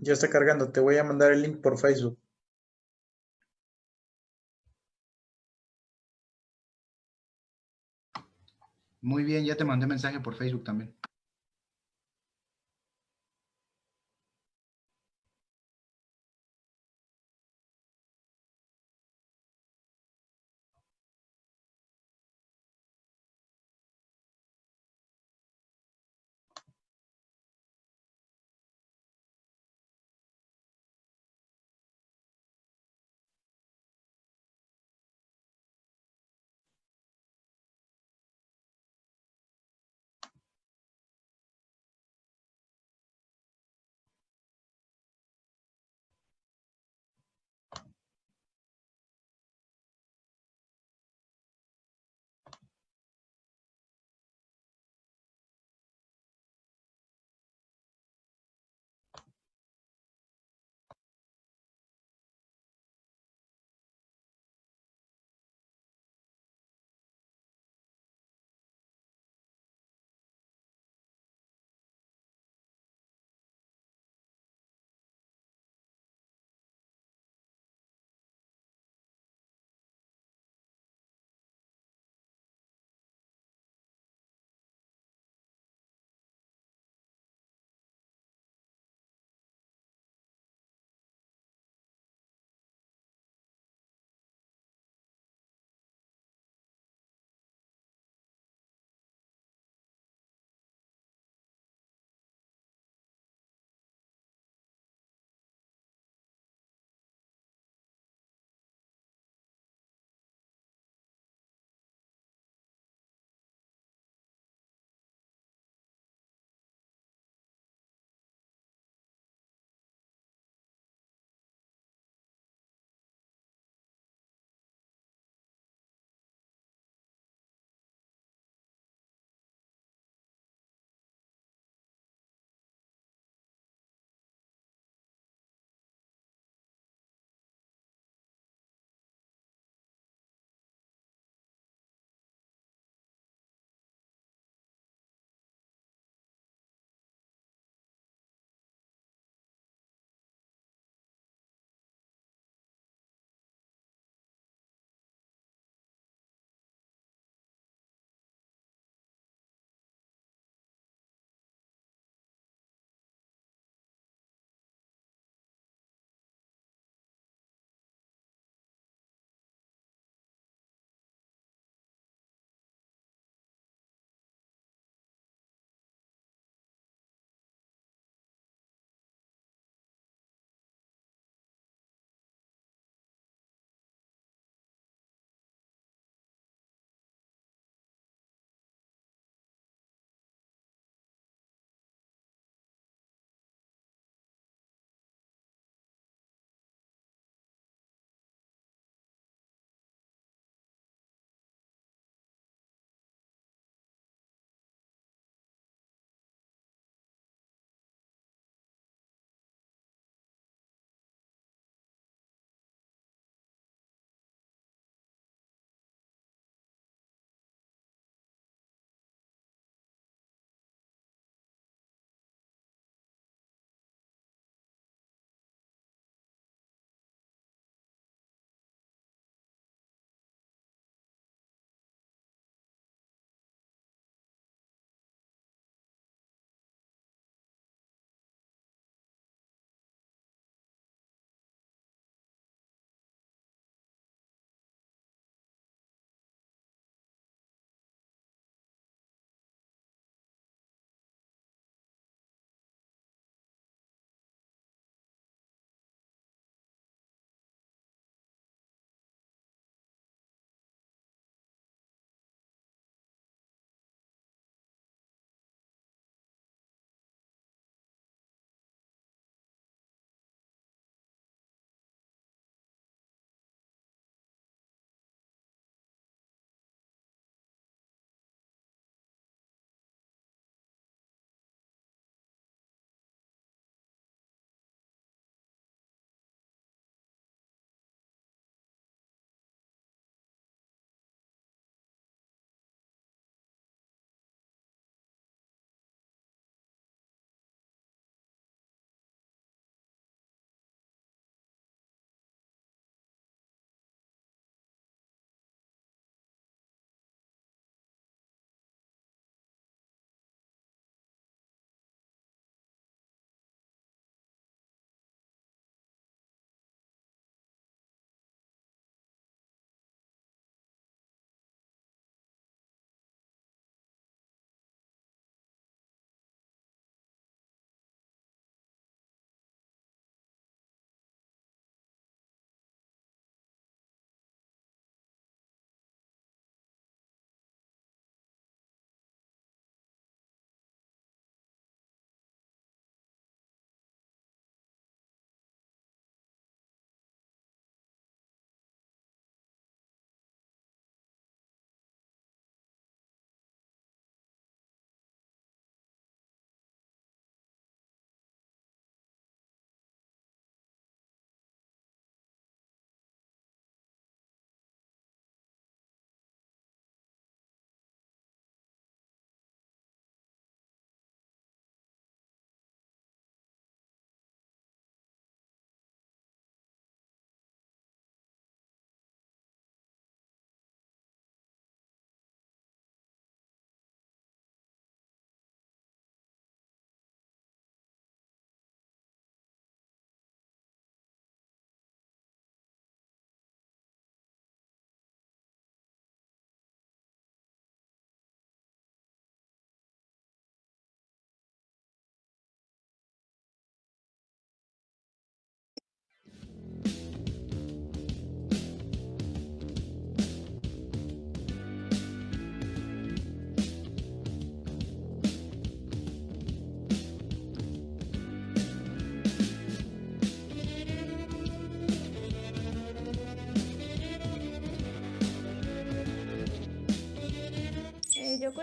Ya está cargando, te voy a mandar el link por Facebook. Muy bien, ya te mandé mensaje por Facebook también.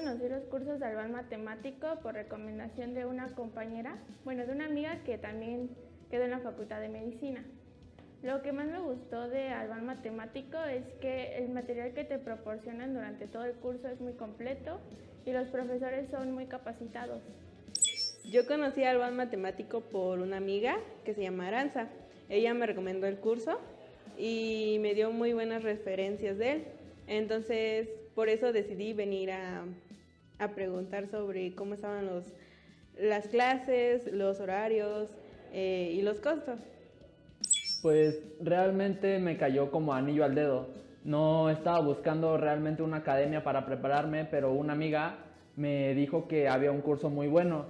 Conocí los cursos de Alban Matemático por recomendación de una compañera, bueno, de una amiga que también quedó en la Facultad de Medicina. Lo que más me gustó de Alban Matemático es que el material que te proporcionan durante todo el curso es muy completo y los profesores son muy capacitados. Yo conocí a Alban Matemático por una amiga que se llama Aranza. Ella me recomendó el curso y me dio muy buenas referencias de él. Entonces, por eso decidí venir a, a preguntar sobre cómo estaban los, las clases, los horarios eh, y los costos. Pues realmente me cayó como anillo al dedo. No estaba buscando realmente una academia para prepararme, pero una amiga me dijo que había un curso muy bueno.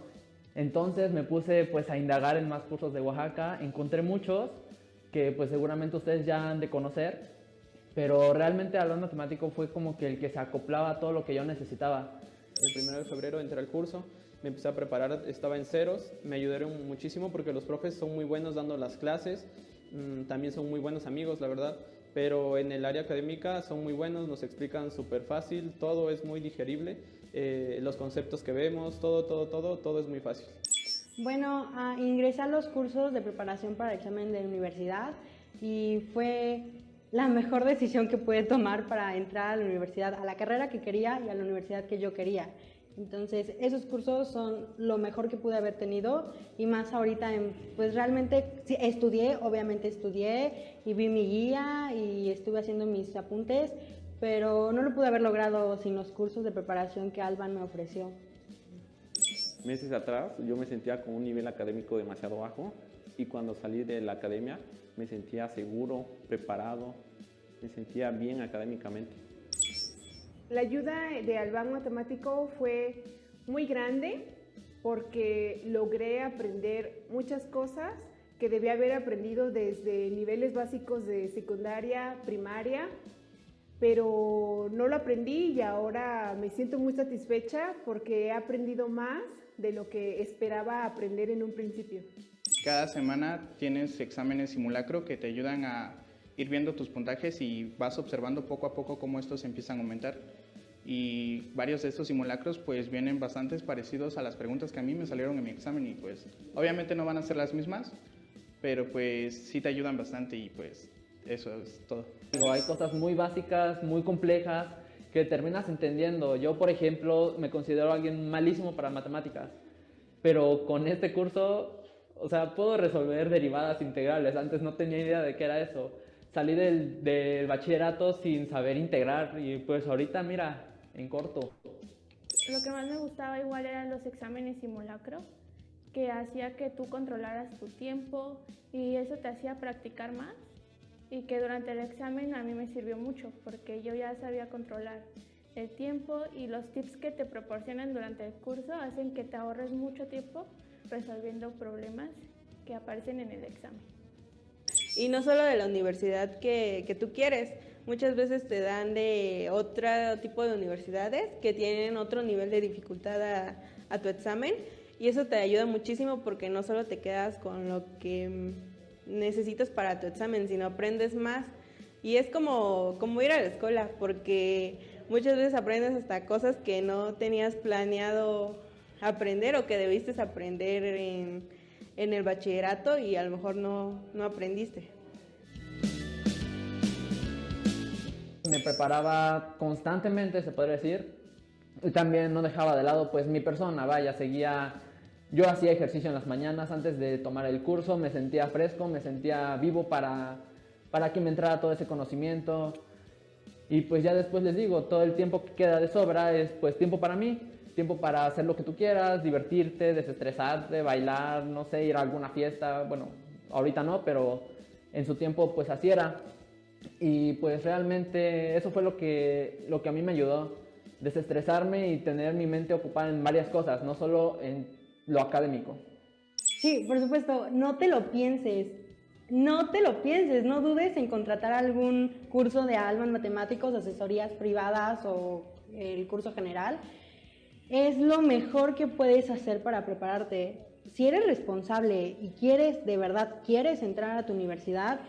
Entonces me puse pues a indagar en más cursos de Oaxaca, encontré muchos que pues seguramente ustedes ya han de conocer, pero realmente Alban Matemático fue como que el que se acoplaba a todo lo que yo necesitaba. El primero de febrero entré al curso, me empecé a preparar, estaba en ceros, me ayudaron muchísimo porque los profes son muy buenos dando las clases, mmm, también son muy buenos amigos, la verdad, pero en el área académica son muy buenos, nos explican súper fácil, todo es muy digerible, eh, los conceptos que vemos, todo, todo, todo, todo es muy fácil. Bueno, uh, ingresé a los cursos de preparación para el examen de universidad y fue la mejor decisión que pude tomar para entrar a la universidad, a la carrera que quería y a la universidad que yo quería. Entonces, esos cursos son lo mejor que pude haber tenido y más ahorita, en, pues realmente estudié, obviamente estudié y vi mi guía y estuve haciendo mis apuntes, pero no lo pude haber logrado sin los cursos de preparación que Alban me ofreció. Meses atrás yo me sentía con un nivel académico demasiado bajo y cuando salí de la academia me sentía seguro, preparado, me sentía bien académicamente. La ayuda de Alban Matemático fue muy grande porque logré aprender muchas cosas que debía haber aprendido desde niveles básicos de secundaria, primaria, pero no lo aprendí y ahora me siento muy satisfecha porque he aprendido más de lo que esperaba aprender en un principio. Cada semana tienes exámenes simulacro que te ayudan a ir viendo tus puntajes y vas observando poco a poco cómo estos empiezan a aumentar. Y varios de estos simulacros pues vienen bastantes parecidos a las preguntas que a mí me salieron en mi examen y pues obviamente no van a ser las mismas, pero pues sí te ayudan bastante y pues eso es todo. Hay cosas muy básicas, muy complejas que terminas entendiendo. Yo, por ejemplo, me considero alguien malísimo para matemáticas, pero con este curso o sea, puedo resolver derivadas integrales. Antes no tenía idea de qué era eso. Salí del, del, bachillerato sin saber integrar y pues ahorita, mira, en corto. Lo que más me gustaba igual eran los exámenes simulacro, que hacía que tú controlaras tu tiempo y eso te hacía practicar más y que durante el examen a mí me sirvió mucho porque yo ya sabía controlar el tiempo y los tips que te proporcionan durante el curso hacen que te ahorres mucho tiempo resolviendo problemas que aparecen en el examen. Y no solo de la universidad que, que, tú quieres, muchas veces te dan de otro tipo de universidades que tienen otro nivel de dificultad a, a tu examen y eso te ayuda muchísimo porque no solo te quedas con lo que necesitas para tu examen, sino aprendes más. Y es como, como ir a la escuela, porque muchas veces aprendes hasta cosas que no tenías planeado aprender o que debiste aprender en, en el bachillerato y a lo mejor no, no aprendiste. Me preparaba constantemente, se podría decir, y también no dejaba de lado pues mi persona, vaya, seguía, yo hacía ejercicio en las mañanas antes de tomar el curso, me sentía fresco, me sentía vivo para, para que me entrara todo ese conocimiento, y pues ya después les digo, todo el tiempo que queda de sobra es pues tiempo para mí, tiempo para hacer lo que tú quieras, divertirte, desestresarte, bailar, no sé, ir a alguna fiesta, bueno, ahorita no, pero en su tiempo pues así era. Y pues realmente eso fue lo que, lo que a mí me ayudó, desestresarme y tener mi mente ocupada en varias cosas, no solo en lo académico. Sí, por supuesto, no te lo pienses, no te lo pienses, no dudes en contratar algún curso de alma en matemáticos, asesorías privadas o el curso general es lo mejor que puedes hacer para prepararte. Si eres responsable y quieres, de verdad, quieres entrar a tu universidad,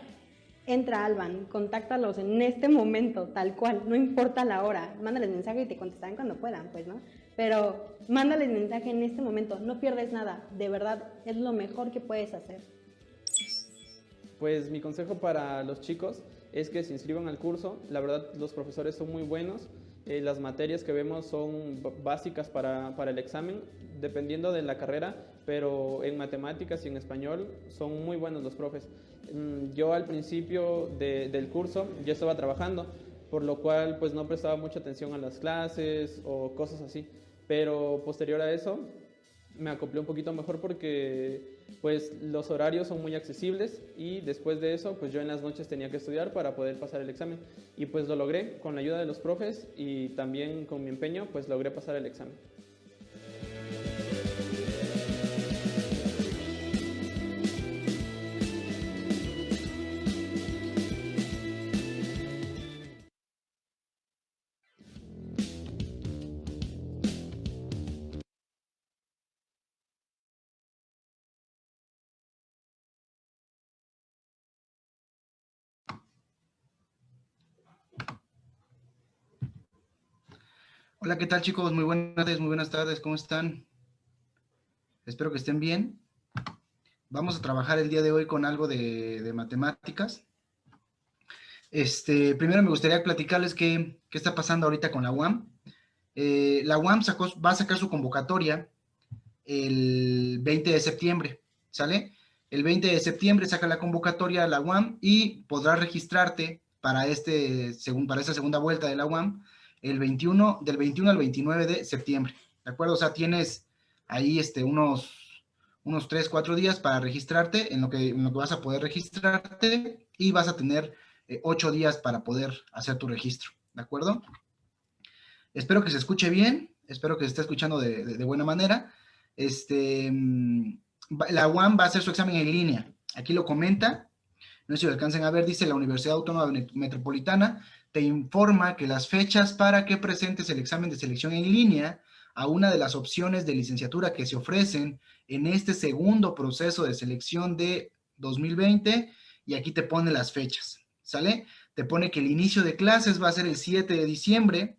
entra a Alban, contáctalos en este momento, tal cual, no importa la hora, mándales mensaje y te contestarán cuando puedan, pues, ¿no? pero mándales mensaje en este momento, no pierdes nada, de verdad, es lo mejor que puedes hacer. Pues mi consejo para los chicos es que se inscriban al curso, la verdad los profesores son muy buenos, eh, las materias que vemos son básicas para, para, el examen, dependiendo de la carrera, pero en matemáticas y en español son muy buenos los profes. Mm, yo al principio de, del curso ya estaba trabajando, por lo cual pues no prestaba mucha atención a las clases o cosas así, pero posterior a eso me acoplé un poquito mejor porque pues los horarios son muy accesibles y después de eso pues yo en las noches tenía que estudiar para poder pasar el examen y pues lo logré con la ayuda de los profes y también con mi empeño pues logré pasar el examen. Hola, ¿qué tal chicos? Muy buenas tardes, muy buenas tardes, ¿cómo están? Espero que estén bien. Vamos a trabajar el día de hoy con algo de, matemáticas. Este, primero me gustaría platicarles qué, qué, está pasando ahorita con la UAM. Eh, la UAM va a sacar su convocatoria el 20 de septiembre, ¿sale? El 20 de septiembre saca la convocatoria a la UAM y podrás registrarte para, este, para esta segunda vuelta de la UAM el 21, del 21 al 29 de septiembre, ¿de acuerdo? O sea, tienes ahí este, unos, unos 3, 4 días para registrarte, en lo, que, en lo que vas a poder registrarte y vas a tener 8 eh, días para poder hacer tu registro, ¿de acuerdo? Espero que se escuche bien, espero que se esté escuchando de, de, buena manera. Este, mm, la UAM va a hacer su examen en línea, aquí lo comenta, no sé si lo alcancen a ver, dice la Universidad Autónoma Metropolitana te informa que las fechas para que presentes el examen de selección en línea a una de las opciones de licenciatura que se ofrecen en este segundo proceso de selección de 2020 y aquí te pone las fechas, ¿sale? Te pone que el inicio de clases va a ser el 7 de diciembre,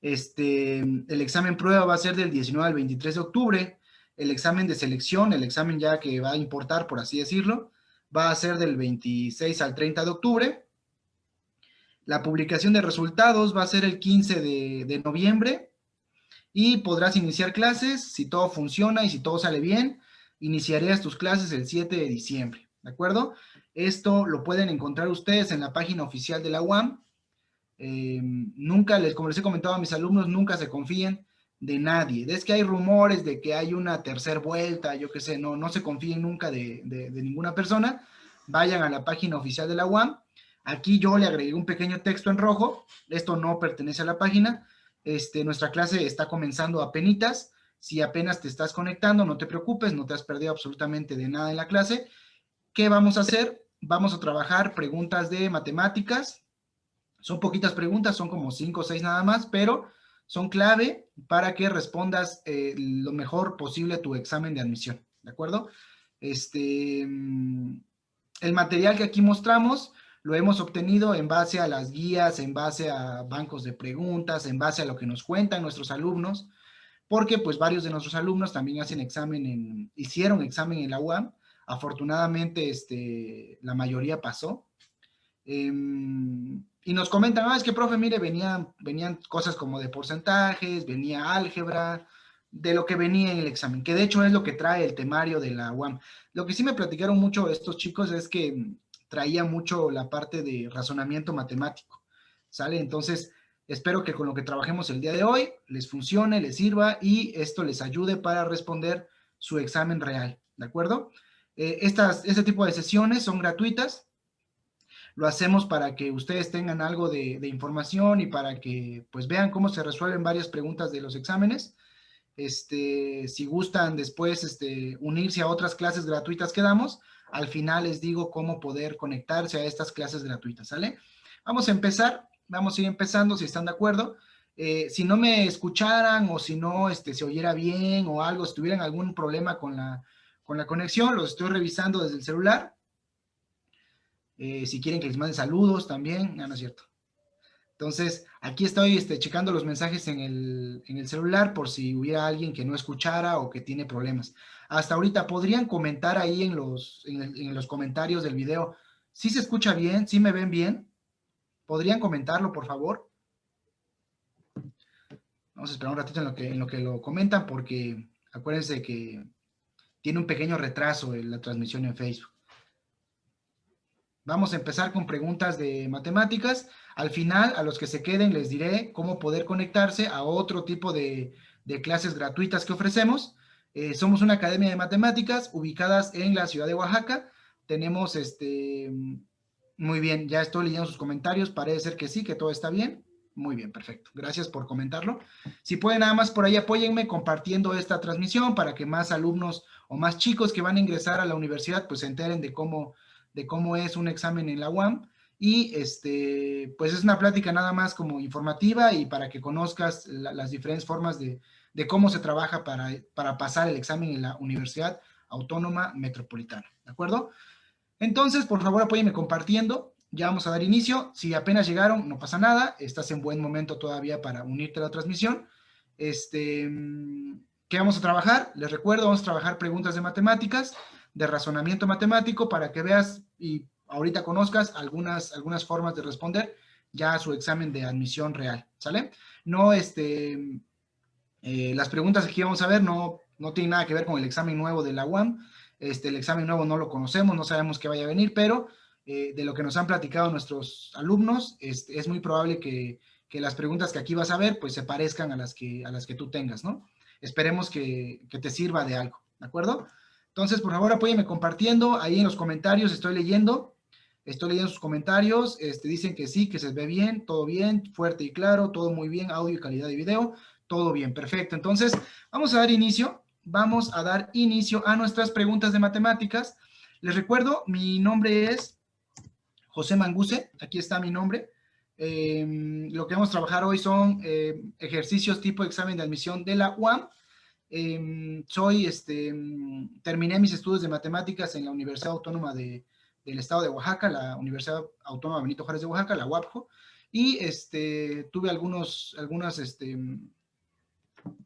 este, el examen prueba va a ser del 19 al 23 de octubre, el examen de selección, el examen ya que va a importar, por así decirlo, va a ser del 26 al 30 de octubre, la publicación de resultados va a ser el 15 de, noviembre y podrás iniciar clases si todo funciona y si todo sale bien. Iniciarías tus clases el 7 de diciembre, ¿de acuerdo? Esto lo pueden encontrar ustedes en la página oficial de la UAM. Em, nunca, les, como les he comentado a mis alumnos, nunca se confíen de nadie. Es que hay rumores de que hay una tercera vuelta, yo qué sé, no, no se confíen nunca de, de ninguna persona. Vayan a la página oficial de la UAM Aquí yo le agregué un pequeño texto en rojo, esto no pertenece a la página, este, nuestra clase está comenzando a penitas, si apenas te estás conectando, no te preocupes, no te has perdido absolutamente de nada en la clase. ¿Qué vamos a hacer? Vamos a trabajar preguntas de matemáticas, son poquitas preguntas, son como cinco o seis nada más, pero son clave para que respondas eh, lo mejor posible a tu examen de admisión, ¿de acuerdo? Este, mm, el material que aquí mostramos lo hemos obtenido en base a las guías, en base a bancos de preguntas, en base a lo que nos cuentan nuestros alumnos, porque pues varios de nuestros alumnos también hacen examen en, hicieron examen en la UAM, afortunadamente este, la mayoría pasó, em, y nos comentan, ah, es que profe, mire, venían, venían cosas como de porcentajes, venía álgebra, de lo que venía en el examen, que de hecho es lo que trae el temario de la UAM. Lo que sí me platicaron mucho estos chicos es que traía mucho la parte de razonamiento matemático, ¿sale? Entonces, espero que con lo que trabajemos el día de hoy les funcione, les sirva y esto les ayude para responder su examen real, ¿de acuerdo? Eh, estas, este tipo de sesiones son gratuitas, lo hacemos para que ustedes tengan algo de, información y para que pues vean cómo se resuelven varias preguntas de los exámenes. Este, si gustan después este, unirse a otras clases gratuitas que damos, al final les digo cómo poder conectarse a estas clases gratuitas, ¿sale? Vamos a empezar, vamos a ir empezando si están de acuerdo. Eh, si no me escucharan o si no este, se oyera bien o algo, si tuvieran algún problema con la, con la conexión, los estoy revisando desde el celular. Eh, si quieren que les mande saludos también, no, es cierto. Entonces, aquí estoy este, checando los mensajes en el, en el celular por si hubiera alguien que no escuchara o que tiene problemas. Hasta ahorita, ¿podrían comentar ahí en los, en, los comentarios del video si se escucha bien, si me ven bien? ¿Podrían comentarlo, por favor? Vamos a esperar un ratito en lo que, en lo, que lo comentan porque acuérdense que tiene un pequeño retraso en la transmisión en Facebook. Vamos a empezar con preguntas de matemáticas. Al final, a los que se queden, les diré cómo poder conectarse a otro tipo de clases gratuitas que ofrecemos. Eh, somos una academia de matemáticas ubicadas en la ciudad de Oaxaca. Tenemos, este, muy bien, ya estoy leyendo sus comentarios. Parece ser que sí, que todo está bien. Muy bien, perfecto. Gracias por comentarlo. Si pueden nada más por ahí apóyenme compartiendo esta transmisión para que más alumnos o más chicos que van a ingresar a la universidad pues se enteren de cómo, de cómo es un examen en la UAM. Y este, pues es una plática nada más como informativa y para que conozcas la- las diferentes formas de, de cómo se trabaja para, para pasar el examen en la Universidad Autónoma Metropolitana. ¿De acuerdo? Entonces, por favor, apóyenme compartiendo. Ya vamos a dar inicio. Si apenas llegaron, no pasa nada. Estás en buen momento todavía para unirte a la transmisión. Este, ¿Qué vamos a trabajar? Les recuerdo, vamos a trabajar preguntas de matemáticas, de razonamiento matemático, para que veas y ahorita conozcas algunas, algunas formas de responder ya a su examen de admisión real, ¿sale? No, este, eh, las preguntas que vamos a ver no, no tienen nada que ver con el examen nuevo de la UAM. Este, el examen nuevo no lo conocemos, no sabemos qué vaya a venir, pero eh, de lo que nos han platicado nuestros alumnos, este, es muy probable que, que las preguntas que aquí vas a ver, pues se parezcan a las que, a las que tú tengas, ¿no? Esperemos que, que te sirva de algo, ¿de acuerdo? Entonces, por favor, apóyeme compartiendo, ahí en los comentarios estoy leyendo, estoy leyendo sus comentarios, este, dicen que sí, que se ve bien, todo bien, fuerte y claro, todo muy bien, audio y calidad de video, todo bien, perfecto. Entonces, vamos a dar inicio, vamos a dar inicio a nuestras preguntas de matemáticas. Les recuerdo, mi nombre es José Manguse, aquí está mi nombre. Eh, lo que vamos a trabajar hoy son eh, ejercicios tipo examen de admisión de la UAM. Eh, soy, este, terminé mis estudios de matemáticas en la Universidad Autónoma de, del Estado de Oaxaca, la Universidad Autónoma Benito Juárez de Oaxaca, la UAPJO, y este, tuve algunos, algunas, este,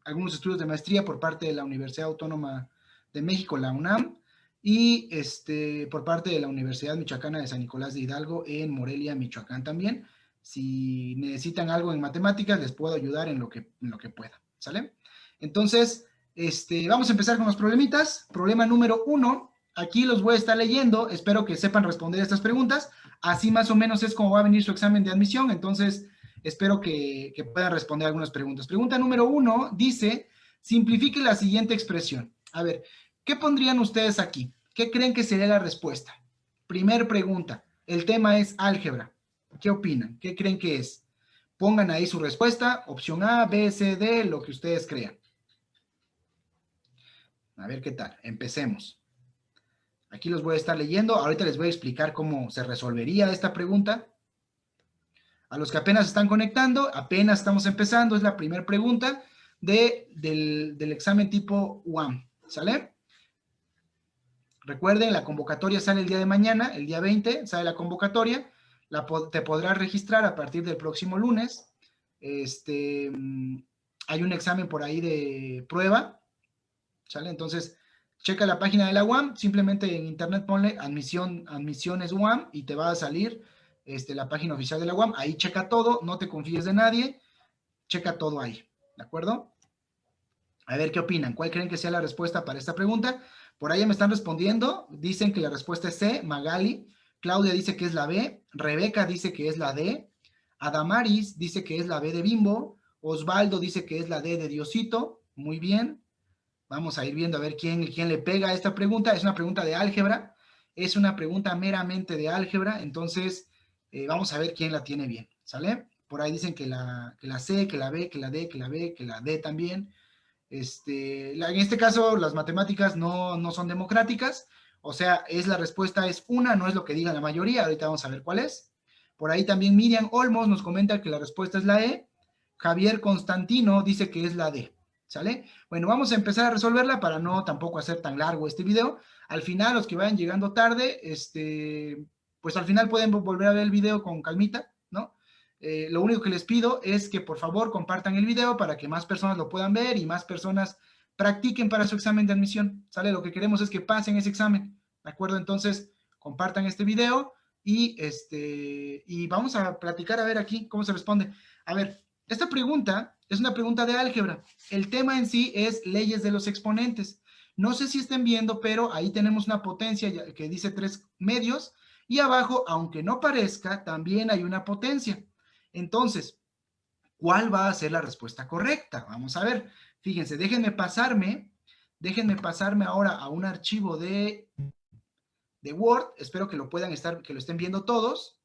algunos estudios de maestría por parte de la Universidad Autónoma de México, la UNAM, y este, por parte de la Universidad Michoacana de San Nicolás de Hidalgo en Morelia, Michoacán también. Si necesitan algo en matemáticas, les puedo ayudar en lo que, en lo que pueda, ¿sale? Entonces, este, vamos a empezar con los problemitas. Problema número uno, aquí los voy a estar leyendo, espero que sepan responder estas preguntas. Así más o menos es como va a venir su examen de admisión, entonces espero que, puedan responder algunas preguntas. Pregunta número uno dice, simplifique la siguiente expresión. A ver, ¿qué pondrían ustedes aquí? ¿Qué creen que sería la respuesta? Primer pregunta, el tema es álgebra. ¿Qué opinan? ¿Qué creen que es? Pongan ahí su respuesta, opción A, B, C, D, lo que ustedes crean. A ver qué tal, empecemos. Aquí los voy a estar leyendo, ahorita les voy a explicar cómo se resolvería esta pregunta. A los que apenas están conectando, apenas estamos empezando, es la primera pregunta de, del, examen tipo UAM, ¿sale? Recuerden, la convocatoria sale el día de mañana, el día 20, sale la convocatoria, te podrás registrar a partir del próximo lunes. Este, mm, hay un examen por ahí de prueba, ¿sale? Entonces, checa la página de la UAM, simplemente en internet ponle admisión, admisiones UAM y te va a salir este, la página oficial de la UAM. Ahí checa todo, no te confíes de nadie, checa todo ahí, ¿de acuerdo? A ver qué opinan, cuál creen que sea la respuesta para esta pregunta. Por ahí me están respondiendo, dicen que la respuesta es C, Magali, Claudia dice que es la B, Rebeca dice que es la D, Adamaris dice que es la B de Bimbo, Osvaldo dice que es la D de Diosito, muy bien. Vamos a ir viendo a ver quién, quién le pega a esta pregunta. Es una pregunta de álgebra, es una pregunta meramente de álgebra, entonces eh, vamos a ver quién la tiene bien, ¿sale? Por ahí dicen que la, que la C, que la B, que la D, que la B, que la D también. Este, en este caso, las matemáticas no, no son democráticas, o sea, es la respuesta es una, no es lo que diga la mayoría, ahorita vamos a ver cuál es. Por ahí también Miriam Olmos nos comenta que la respuesta es la E, Javier Constantino dice que es la D, ¿sale? Bueno, vamos a empezar a resolverla para no tampoco hacer tan largo este video. Al final, los que vayan llegando tarde, este, pues al final pueden volver a ver el video con calmita, ¿no? Eh, lo único que les pido es que por favor compartan el video para que más personas lo puedan ver y más personas practiquen para su examen de admisión, ¿sale? Lo que queremos es que pasen ese examen, ¿de acuerdo? Entonces, compartan este video y, este, y vamos a platicar a ver aquí cómo se responde. A ver, esta pregunta es una pregunta de álgebra. El tema en sí es leyes de los exponentes. No sé si estén viendo, pero ahí tenemos una potencia que dice tres medios y abajo, aunque no parezca, también hay una potencia. Entonces, ¿cuál va a ser la respuesta correcta? Vamos a ver. Fíjense, déjenme pasarme, déjenme pasarme ahora a un archivo de, de Word. Espero que lo puedan estar, que lo estén viendo todos.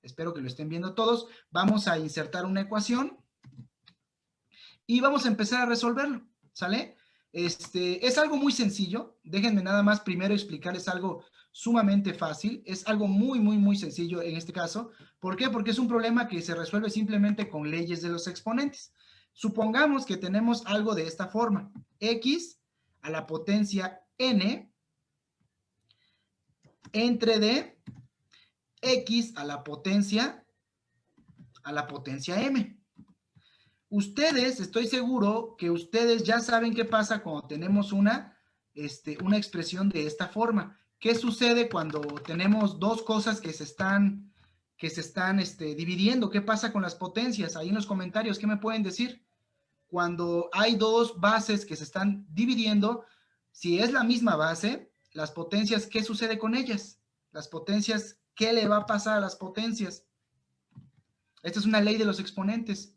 Espero que lo estén viendo todos. Vamos a insertar una ecuación y vamos a empezar a resolverlo, ¿sale? Este, es algo muy sencillo. Déjenme nada más primero explicarles algo sumamente fácil. Es algo muy, muy, muy sencillo en este caso. ¿Por qué? Porque es un problema que se resuelve simplemente con leyes de los exponentes. Supongamos que tenemos algo de esta forma. X a la potencia n entre d x a la potencia a la potencia m. Ustedes, estoy seguro que ustedes ya saben qué pasa cuando tenemos una, este, una expresión de esta forma. ¿Qué sucede cuando tenemos dos cosas que se están, que se están este, dividiendo? ¿Qué pasa con las potencias? Ahí en los comentarios, ¿qué me pueden decir? Cuando hay dos bases que se están dividiendo, si es la misma base, las potencias, ¿qué sucede con ellas? Las potencias, ¿qué le va a pasar a las potencias? Esta es una ley de los exponentes.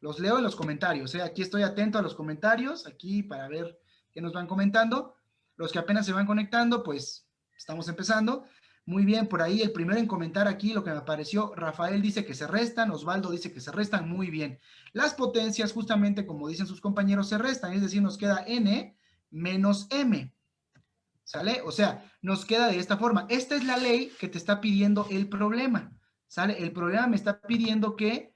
Los leo en los comentarios. ¿eh? Aquí estoy atento a los comentarios, aquí para ver qué nos van comentando. Los que apenas se van conectando, pues Estamos empezando. Muy bien, por ahí el primero en comentar aquí lo que me pareció, Rafael dice que se restan, Osvaldo dice que se restan, muy bien. Las potencias, justamente como dicen sus compañeros, se restan, es decir, nos queda n menos m. ¿Sale? O sea, nos queda de esta forma. Esta es la ley que te está pidiendo el problema. ¿Sale? El problema me está pidiendo que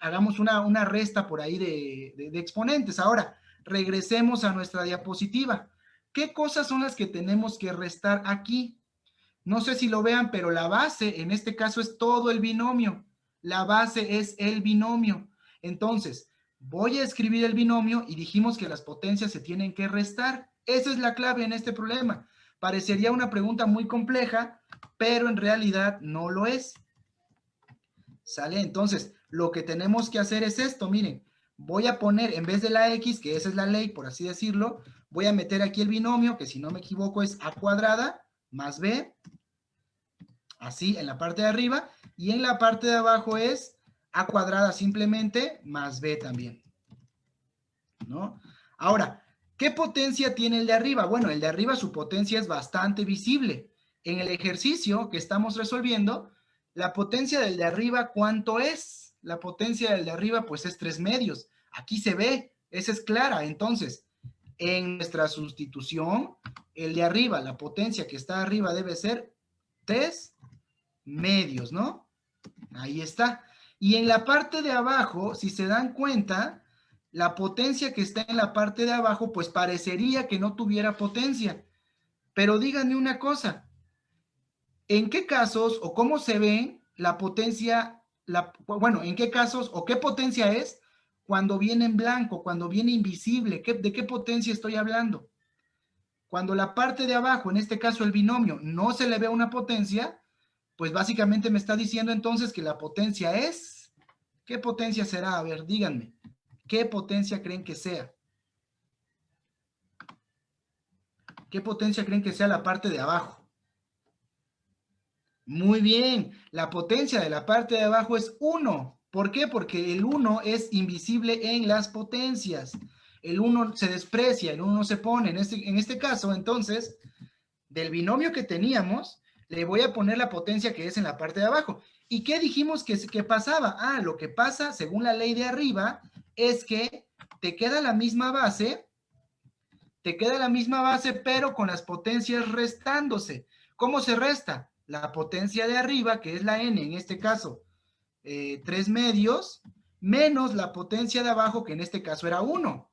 hagamos una, una resta por ahí de, de exponentes. Ahora, regresemos a nuestra diapositiva. ¿Qué cosas son las que tenemos que restar aquí? No sé si lo vean, pero la base en este caso es todo el binomio. La base es el binomio. Entonces, voy a escribir el binomio y dijimos que las potencias se tienen que restar. Esa es la clave en este problema. Parecería una pregunta muy compleja, pero en realidad no lo es. ¿Sale? Entonces, lo que tenemos que hacer es esto, miren. Voy a poner, en vez de la X, que esa es la ley, por así decirlo, voy a meter aquí el binomio, que si no me equivoco es a cuadrada más b, así en la parte de arriba, y en la parte de abajo es a cuadrada simplemente más b también. ¿No? Ahora, ¿qué potencia tiene el de arriba? Bueno, el de arriba su potencia es bastante visible. En el ejercicio que estamos resolviendo, la potencia del de arriba, ¿cuánto es? La potencia del de arriba, pues es 3 medios. Aquí se ve, esa es clara. Entonces, en nuestra sustitución, el de arriba, la potencia que está arriba debe ser 3 medios, ¿no? Ahí está. Y en la parte de abajo, si se dan cuenta, la potencia que está en la parte de abajo, pues parecería que no tuviera potencia. Pero díganme una cosa, ¿en qué casos o cómo se ve la potencia, la, bueno, en qué casos o qué potencia es cuando viene en blanco, cuando viene invisible, ¿de qué potencia estoy hablando? Cuando la parte de abajo, en este caso el binomio, no se le ve una potencia, pues básicamente me está diciendo entonces que la potencia es... ¿Qué potencia será? A ver, díganme. ¿Qué potencia creen que sea? ¿Qué potencia creen que sea la parte de abajo? Muy bien, la potencia de la parte de abajo es 1. ¿Por qué? Porque el 1 es invisible en las potencias. El 1 se desprecia, el 1 se pone. En este, en este caso, entonces, del binomio que teníamos, le voy a poner la potencia que es en la parte de abajo. ¿Y qué dijimos que, que pasaba? Ah, lo que pasa, según la ley de arriba, es que te queda la misma base, te queda la misma base, pero con las potencias restándose. ¿Cómo se resta? La potencia de arriba, que es la n en este caso, eh, 3 medios, menos la potencia de abajo, que en este caso era 1.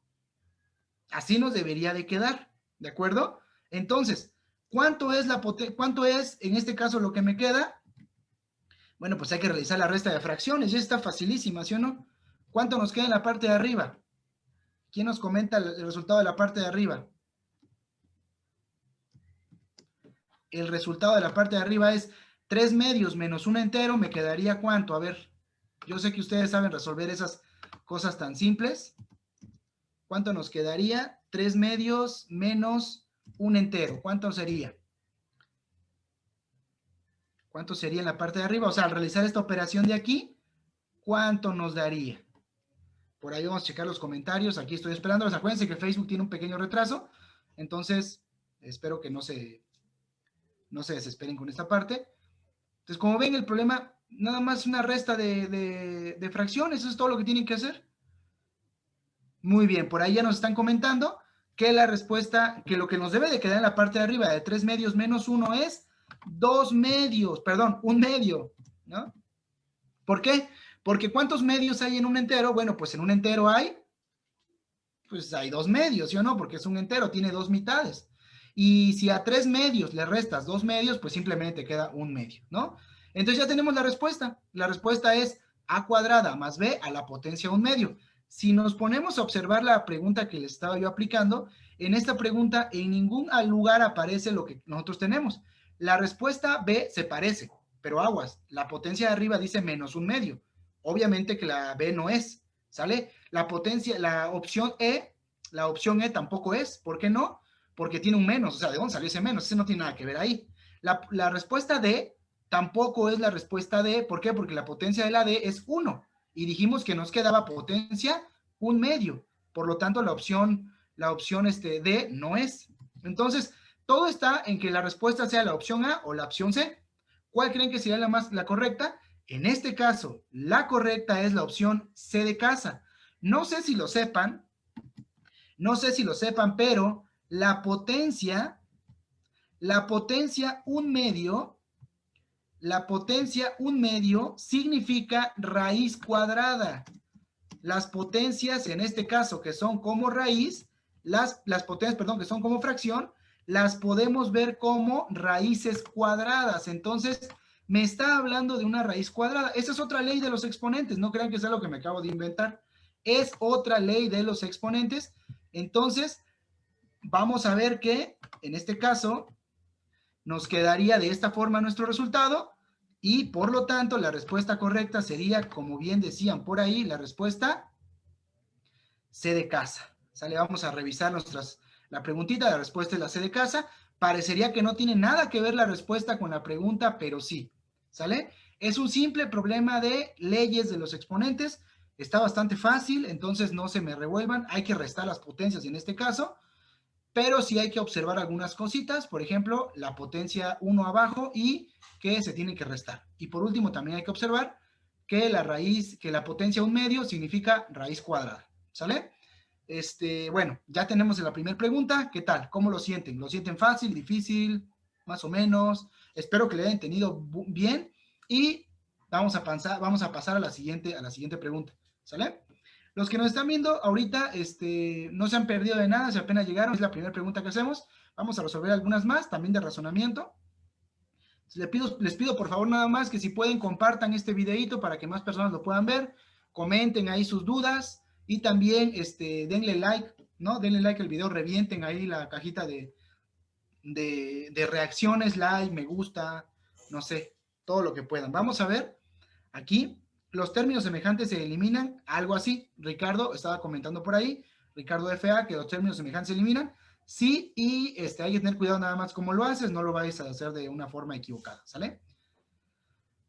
Así nos debería de quedar, ¿de acuerdo? Entonces, ¿cuánto es, la ¿cuánto es en este caso lo que me queda? Bueno, pues hay que realizar la resta de fracciones. Ya está facilísima, ¿sí o no? ¿Cuánto nos queda en la parte de arriba? ¿Quién nos comenta el resultado de la parte de arriba? El resultado de la parte de arriba es 3 medios menos un entero. ¿Me quedaría cuánto? A ver, yo sé que ustedes saben resolver esas cosas tan simples. ¿Cuánto nos quedaría? 3 medios menos un entero. ¿Cuánto sería? ¿Cuánto sería en la parte de arriba? O sea, al realizar esta operación de aquí, ¿cuánto nos daría? Por ahí vamos a checar los comentarios. Aquí estoy esperando. Acuérdense que Facebook tiene un pequeño retraso. Entonces, espero que no se, no se desesperen con esta parte. Entonces, como ven, el problema nada más una resta de, de fracciones. Eso es todo lo que tienen que hacer. Muy bien, por ahí ya nos están comentando que la respuesta, que lo que nos debe de quedar en la parte de arriba de 3 medios menos 1 es 2 medios, perdón, un medio, ¿no? ¿Por qué? Porque ¿cuántos medios hay en un entero? Bueno, pues en un entero hay, pues hay dos medios, ¿sí o no? Porque es un entero, tiene dos mitades. Y si a tres medios le restas dos medios, pues simplemente te queda un medio, ¿no? Entonces ya tenemos la respuesta. La respuesta es a cuadrada más b a la potencia un medio. Si nos ponemos a observar la pregunta que le estaba yo aplicando, en esta pregunta en ningún lugar aparece lo que nosotros tenemos. La respuesta B se parece, pero aguas, la potencia de arriba dice menos un medio. Obviamente que la B no es, ¿sale? La potencia, la opción E, la opción E tampoco es. ¿Por qué no? Porque tiene un menos, o sea, ¿de dónde salió ese menos? Ese no tiene nada que ver ahí. La, la respuesta D tampoco es la respuesta D. ¿Por qué? Porque la potencia de la D es 1 y dijimos que nos quedaba potencia un medio. Por lo tanto, la opción, la opción este, D no es. Entonces, todo está en que la respuesta sea la opción A o la opción C. ¿Cuál creen que sería la más la correcta? En este caso, la correcta es la opción C de casa. No sé si lo sepan, no sé si lo sepan, pero la potencia, la potencia un medio la potencia un medio significa raíz cuadrada. Las potencias, en este caso, que son como raíz, las, las potencias, perdón, que son como fracción, las podemos ver como raíces cuadradas. Entonces, me está hablando de una raíz cuadrada. Esa es otra ley de los exponentes. No crean que sea lo que me acabo de inventar. Es otra ley de los exponentes. Entonces, vamos a ver que, en este caso, nos quedaría de esta forma nuestro resultado y por lo tanto la respuesta correcta sería, como bien decían por ahí, la respuesta C de casa. ¿Sale? Vamos a revisar nuestras, la preguntita, la respuesta es la C de casa. Parecería que no tiene nada que ver la respuesta con la pregunta, pero sí. ¿Sale? Es un simple problema de leyes de los exponentes. Está bastante fácil, entonces no se me revuelvan. Hay que restar las potencias en este caso pero sí hay que observar algunas cositas, por ejemplo, la potencia 1 abajo y que se tiene que restar. Y por último, también hay que observar que la raíz, que la potencia 1 medio significa raíz cuadrada, ¿sale? Este, bueno, ya tenemos la primera pregunta, ¿qué tal? ¿Cómo lo sienten? ¿Lo sienten fácil, difícil, más o menos? Espero que le hayan entendido bien y vamos a, pasar, vamos a pasar a la siguiente, a la siguiente pregunta, ¿sale? Los que nos están viendo ahorita este, no se han perdido de nada, si apenas llegaron, es la primera pregunta que hacemos. Vamos a resolver algunas más, también de razonamiento. Les pido, les pido por favor nada más que si pueden compartan este videito para que más personas lo puedan ver, comenten ahí sus dudas y también este, denle like, ¿no? Denle like al video, revienten ahí la cajita de, de, de reacciones, like, me gusta, no sé, todo lo que puedan. Vamos a ver aquí los términos semejantes se eliminan, algo así. Ricardo estaba comentando por ahí, Ricardo FA, que los términos semejantes se eliminan. Sí, y este, hay que tener cuidado nada más cómo lo haces, no lo vais a hacer de una forma equivocada, ¿sale?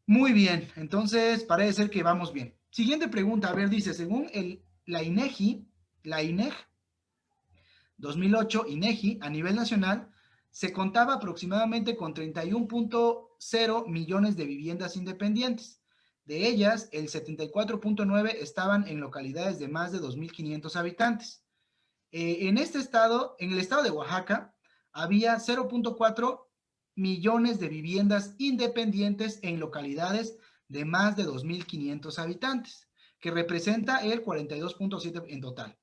Muy bien, entonces parece ser que vamos bien. Siguiente pregunta, a ver, dice, según el, la INEGI, la INEG 2008, INEGI, a nivel nacional, se contaba aproximadamente con 31.0 millones de viviendas independientes. De ellas, el 74.9 estaban en localidades de más de 2.500 habitantes. Eh, en este estado, en el estado de Oaxaca, había 0.4 millones de viviendas independientes en localidades de más de 2.500 habitantes, que representa el 42.7 en total.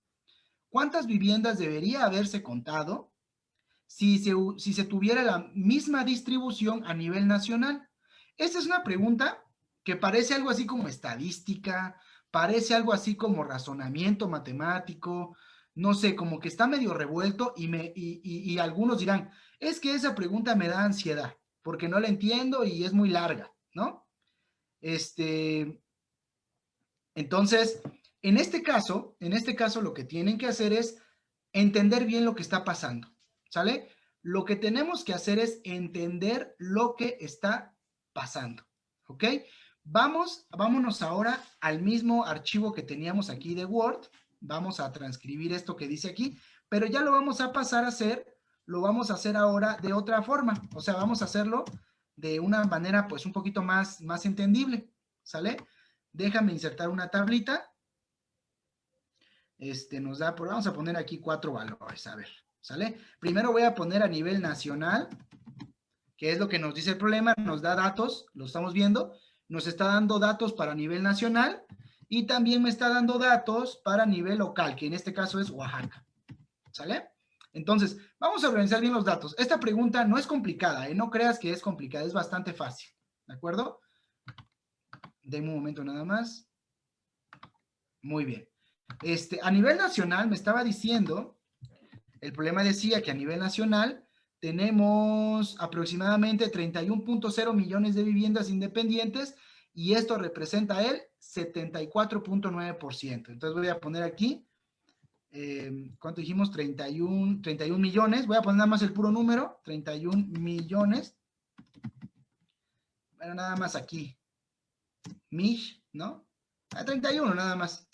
¿Cuántas viviendas debería haberse contado si se, si se tuviera la misma distribución a nivel nacional? Esta es una pregunta que parece algo así como estadística, parece algo así como razonamiento matemático, no sé, como que está medio revuelto y, me, y, algunos dirán, es que esa pregunta me da ansiedad, porque no la entiendo y es muy larga, ¿no? Este, entonces, en este caso, en este caso lo que tienen que hacer es entender bien lo que está pasando, ¿sale? Lo que tenemos que hacer es entender lo que está pasando, ¿ok? Vamos, vámonos ahora al mismo archivo que teníamos aquí de Word. Vamos a transcribir esto que dice aquí, pero ya lo vamos a pasar a hacer, lo vamos a hacer ahora de otra forma. O sea, vamos a hacerlo de una manera pues un poquito más, más entendible, ¿sale? Déjame insertar una tablita. Este nos da, vamos a poner aquí cuatro valores, a ver, ¿sale? Primero voy a poner a nivel nacional, que es lo que nos dice el problema, nos da datos, lo estamos viendo, nos está dando datos para nivel nacional y también me está dando datos para nivel local, que en este caso es Oaxaca. ¿Sale? Entonces, vamos a organizar bien los datos. Esta pregunta no es complicada, ¿eh? no creas que es complicada, es bastante fácil. ¿De acuerdo? Denme un momento nada más. Muy bien. Este, a nivel nacional me estaba diciendo, el problema decía que a nivel nacional tenemos aproximadamente 31.0 millones de viviendas independientes y esto representa el 74.9%. Entonces voy a poner aquí, eh, ¿cuánto dijimos? 31, 31 millones. Voy a poner nada más el puro número, 31 millones. Bueno, nada más aquí. Mish, ¿no? A 31 nada más.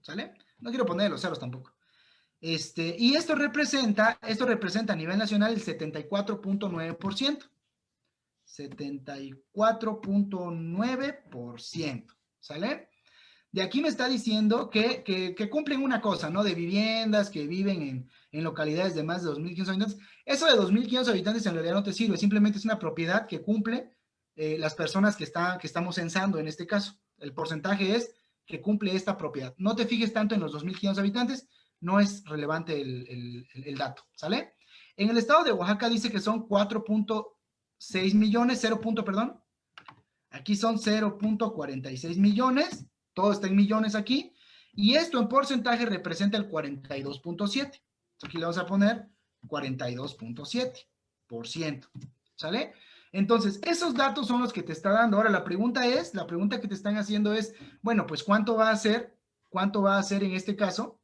¿Sale? No quiero poner los ceros tampoco. Este, y esto representa, esto representa a nivel nacional el 74.9%. 74.9%, ¿sale? De aquí me está diciendo que, cumplen una cosa, ¿no? De viviendas que viven en, localidades de más de 2.500 habitantes. Eso de 2.500 habitantes en realidad no te sirve, simplemente es una propiedad que cumple eh, las personas que, que estamos censando en este caso. El porcentaje es que cumple esta propiedad. No te fijes tanto en los 2.500 habitantes, no es relevante el, dato, ¿sale? En el estado de Oaxaca dice que son 4.6 millones, 0. perdón. Aquí son 0.46 millones, todo está en millones aquí, y esto en porcentaje representa el 42.7. Aquí le vamos a poner 42.7%, ¿sale? Entonces, esos datos son los que te está dando. Ahora, la pregunta es, la pregunta que te están haciendo es, bueno, pues, ¿cuánto va a ser? ¿Cuánto va a ser en este caso?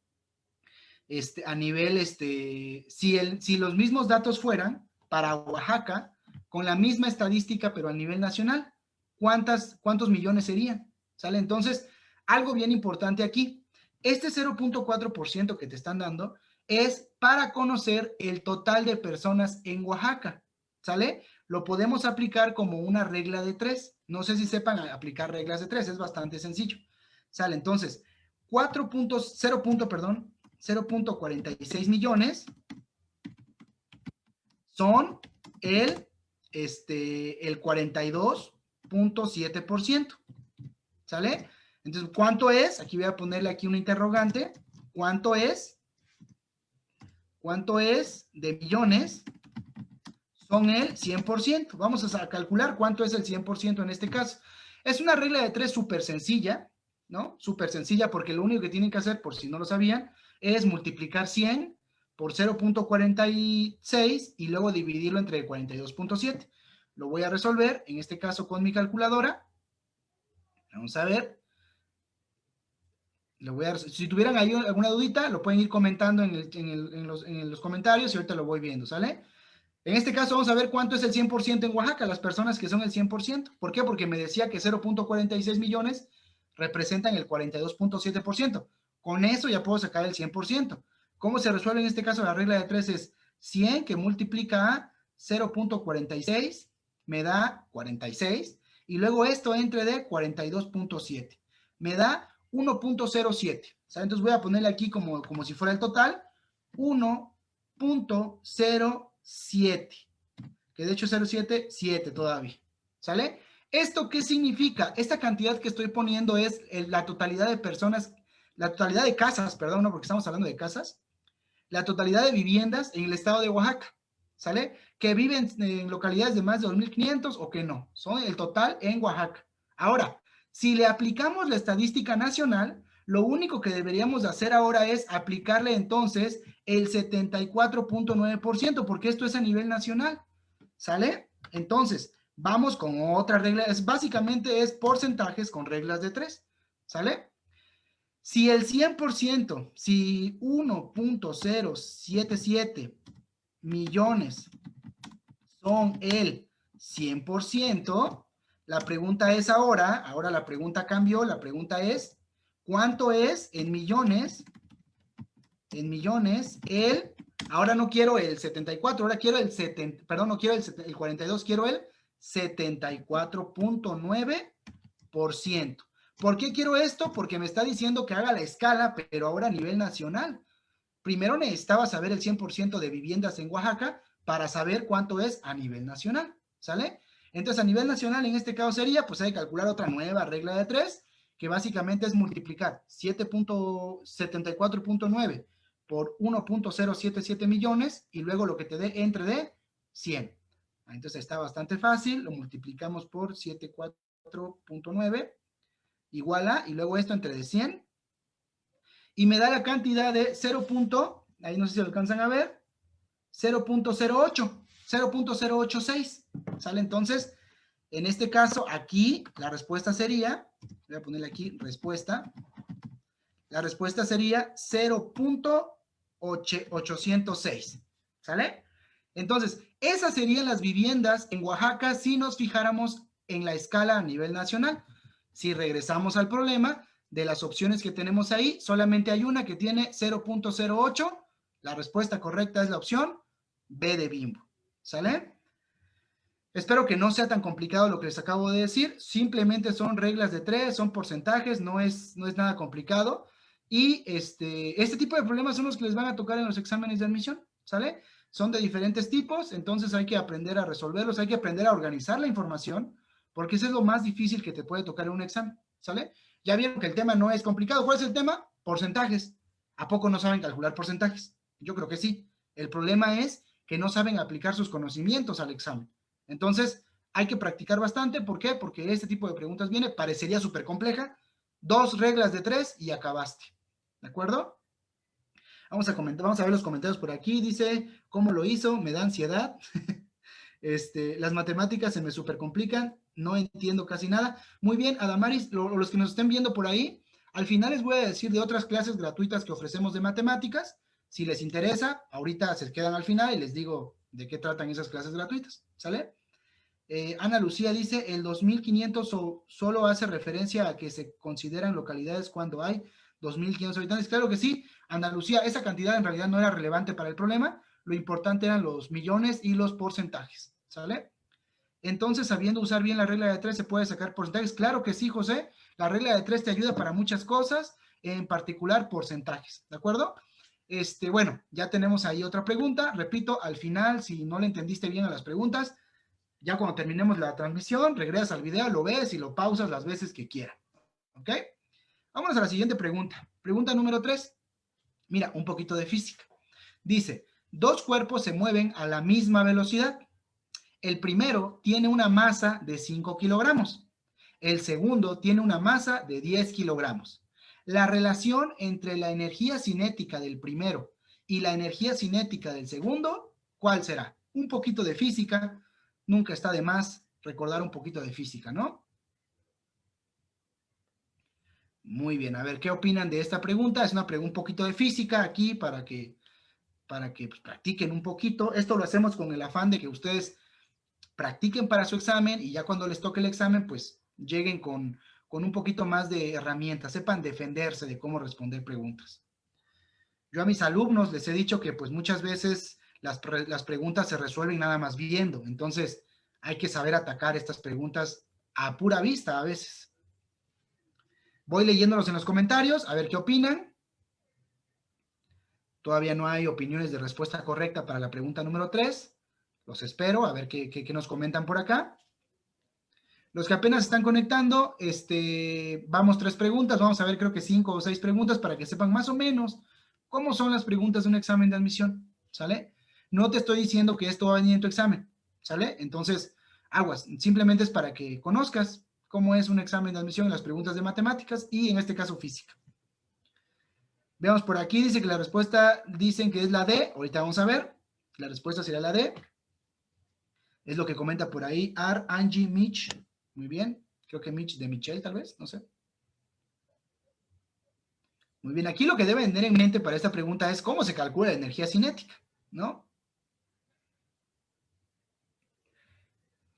Este, a nivel, este, si, el, si los mismos datos fueran para Oaxaca, con la misma estadística, pero a nivel nacional, ¿cuántas, ¿cuántos millones serían? ¿Sale? Entonces, algo bien importante aquí, este 0.4% que te están dando es para conocer el total de personas en Oaxaca, ¿sale? Lo podemos aplicar como una regla de tres. No sé si sepan aplicar reglas de tres, es bastante sencillo. ¿Sale? Entonces, 4 puntos, 0 punto, perdón, 0.46 millones son el, este, el 42.7%. ¿Sale? Entonces, ¿cuánto es? Aquí voy a ponerle aquí una interrogante. ¿Cuánto es? ¿Cuánto es de millones? Son el 100%. Vamos a calcular cuánto es el 100% en este caso. Es una regla de tres súper sencilla, ¿no? Súper sencilla porque lo único que tienen que hacer, por si no lo sabían, es multiplicar 100 por 0.46 y luego dividirlo entre 42.7. Lo voy a resolver, en este caso con mi calculadora. Vamos a ver. Lo voy a, si tuvieran ahí alguna dudita, lo pueden ir comentando en, los, en, los, comentarios y ahorita lo voy viendo, ¿sale? En este caso vamos a ver cuánto es el 100% en Oaxaca, las personas que son el 100%. ¿Por qué? Porque me decía que 0.46 millones representan el 42.7%. Con eso ya puedo sacar el 100%. ¿Cómo se resuelve en este caso la regla de 3? Es 100 que multiplica a 0.46 me da 46 y luego esto entre de 42.7 me da 1.07. Entonces voy a ponerle aquí como, como si fuera el total 1.07 que de hecho 0.7, 7 todavía. ¿Sale? ¿Esto qué significa? Esta cantidad que estoy poniendo es la totalidad de personas la totalidad de casas, perdón, no porque estamos hablando de casas, la totalidad de viviendas en el estado de Oaxaca, ¿sale? Que viven en localidades de más de 2.500 o que no, son el total en Oaxaca. Ahora, Si le aplicamos la estadística nacional, lo único que deberíamos hacer ahora es aplicarle entonces el 74.9%, porque esto es a nivel nacional, ¿sale? Entonces, vamos con otra regla, es, básicamente es porcentajes con reglas de tres, ¿sale? Si el 100%, si 1.077 millones son el 100%, la pregunta es ahora, ahora la pregunta cambió, la pregunta es, ¿cuánto es en millones? En millones, el, ahora no quiero el 74, ahora quiero el 70, perdón, no quiero el, el 42, quiero el 74.9%. ¿Por qué quiero esto? Porque me está diciendo que haga la escala, pero ahora a nivel nacional. Primero necesitaba saber el 100% de viviendas en Oaxaca para saber cuánto es a nivel nacional, ¿sale? Entonces, a nivel nacional, en este caso sería, pues hay que calcular otra nueva regla de tres, que básicamente es multiplicar 7.74.9 por 1.077 millones y luego lo que te dé entre de 100. Entonces está bastante fácil, lo multiplicamos por 74.9 igual a, y luego esto entre de 100, y me da la cantidad de 0. ahí no sé si alcanzan a ver, 0.08, 0.086, ¿sale? Entonces, en este caso, aquí la respuesta sería, voy a ponerle aquí respuesta, la respuesta sería 0.806, ¿sale? Entonces, esas serían las viviendas en Oaxaca si nos fijáramos en la escala a nivel nacional. Si regresamos al problema, de las opciones que tenemos ahí, solamente hay una que tiene 0.08. La respuesta correcta es la opción B de Bimbo. ¿Sale? Espero que no sea tan complicado lo que les acabo de decir. Simplemente son reglas de tres, son porcentajes, no es, no es nada complicado. Y este, este tipo de problemas son los que les van a tocar en los exámenes de admisión. ¿Sale? Son de diferentes tipos, entonces hay que aprender a resolverlos, hay que aprender a organizar la información porque eso es lo más difícil que te puede tocar en un examen, ¿sale? Ya vieron que el tema no es complicado. ¿Cuál es el tema? Porcentajes. ¿A poco no saben calcular porcentajes? Yo creo que sí. El problema es que no saben aplicar sus conocimientos al examen. Entonces, hay que practicar bastante. ¿Por qué? Porque este tipo de preguntas viene, parecería súper compleja. Dos reglas de tres y acabaste. ¿De acuerdo? Vamos a, comentar, vamos a ver los comentarios por aquí. Dice, ¿cómo lo hizo? Me da ansiedad. este, las matemáticas se me súper complican no entiendo casi nada. Muy bien, Adamaris, los que nos estén viendo por ahí, al final les voy a decir de otras clases gratuitas que ofrecemos de matemáticas. Si les interesa, ahorita se quedan al final y les digo de qué tratan esas clases gratuitas, ¿sale? Eh, Ana Lucía dice, el 2500 solo hace referencia a que se consideran localidades cuando hay 2500 habitantes. Claro que sí, Ana Lucía, esa cantidad en realidad no era relevante para el problema, lo importante eran los millones y los porcentajes, ¿sale? Entonces, sabiendo usar bien la regla de tres, ¿se puede sacar porcentajes? Claro que sí, José. La regla de tres te ayuda para muchas cosas, en particular porcentajes, ¿de acuerdo? Este, bueno, ya tenemos ahí otra pregunta. Repito, al final, si no le entendiste bien a las preguntas, ya cuando terminemos la transmisión, regresas al video, lo ves y lo pausas las veces que quieras. ¿Ok? Vámonos a la siguiente pregunta. Pregunta número tres. Mira, un poquito de física. Dice, dos cuerpos se mueven a la misma velocidad. El primero tiene una masa de 5 kilogramos. El segundo tiene una masa de 10 kilogramos. La relación entre la energía cinética del primero y la energía cinética del segundo, ¿cuál será? Un poquito de física, nunca está de más recordar un poquito de física, ¿no? Muy bien, a ver, ¿qué opinan de esta pregunta? Es una pregunta un poquito de física aquí para que, para que pues, practiquen un poquito. Esto lo hacemos con el afán de que ustedes practiquen para su examen y ya cuando les toque el examen, pues lleguen con, un poquito más de herramientas, sepan defenderse de cómo responder preguntas. Yo a mis alumnos les he dicho que pues muchas veces las, las preguntas se resuelven nada más viendo, entonces hay que saber atacar estas preguntas a pura vista a veces. Voy leyéndolos en los comentarios, a ver qué opinan. Todavía no hay opiniones de respuesta correcta para la pregunta número 3. Los espero, a ver qué, nos comentan por acá. Los que apenas están conectando, este, vamos tres preguntas, vamos a ver creo que cinco o seis preguntas para que sepan más o menos cómo son las preguntas de un examen de admisión, ¿sale? No te estoy diciendo que esto va a venir en tu examen, ¿sale? Entonces, aguas, simplemente es para que conozcas cómo es un examen de admisión las preguntas de matemáticas y en este caso física. Veamos por aquí, dice que la respuesta dicen que es la D, ahorita vamos a ver, la respuesta será la D. Es lo que comenta por ahí Ar, Angie, Mitch, muy bien, creo que Mitch de Michelle tal vez, no sé. Muy bien, aquí lo que debe tener en mente para esta pregunta es cómo se calcula la energía cinética, ¿no?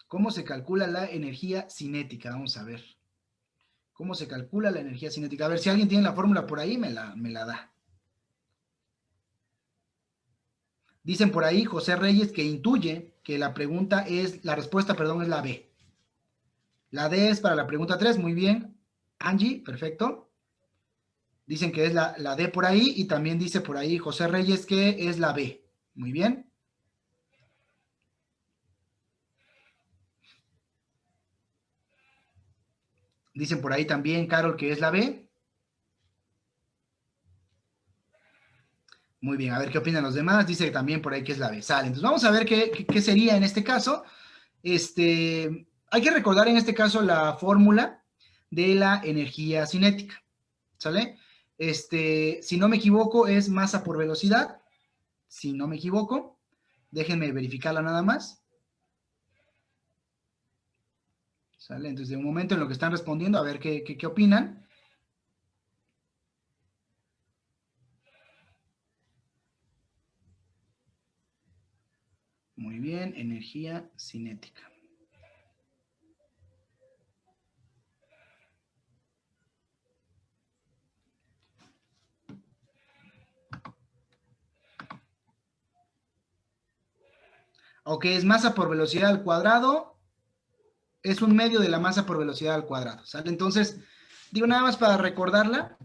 ¿Cómo se calcula la energía cinética? Vamos a ver. ¿Cómo se calcula la energía cinética? A ver, si alguien tiene la fórmula por ahí, me la, me la da. Dicen por ahí José Reyes que intuye que la pregunta es, la respuesta, perdón, es la B. La D es para la pregunta 3, muy bien. Angie, perfecto. Dicen que es la, la D por ahí y también dice por ahí José Reyes que es la B. Muy bien. Dicen por ahí también, Carol, que es la B. Muy bien, a ver qué opinan los demás. Dice también por ahí que es la B. Sale. Entonces vamos a ver qué, qué, sería en este caso. Este, hay que recordar en este caso la fórmula de la energía cinética. ¿Sale? Este, si no me equivoco, es masa por velocidad. Si no me equivoco. Déjenme verificarla nada más. ¿Sale? Entonces, de un momento en lo que están respondiendo, a ver qué, qué, qué opinan. Muy bien, energía cinética. Ok, es masa por velocidad al cuadrado es un medio de la masa por velocidad al cuadrado, ¿sale? Entonces, digo nada más para recordarla.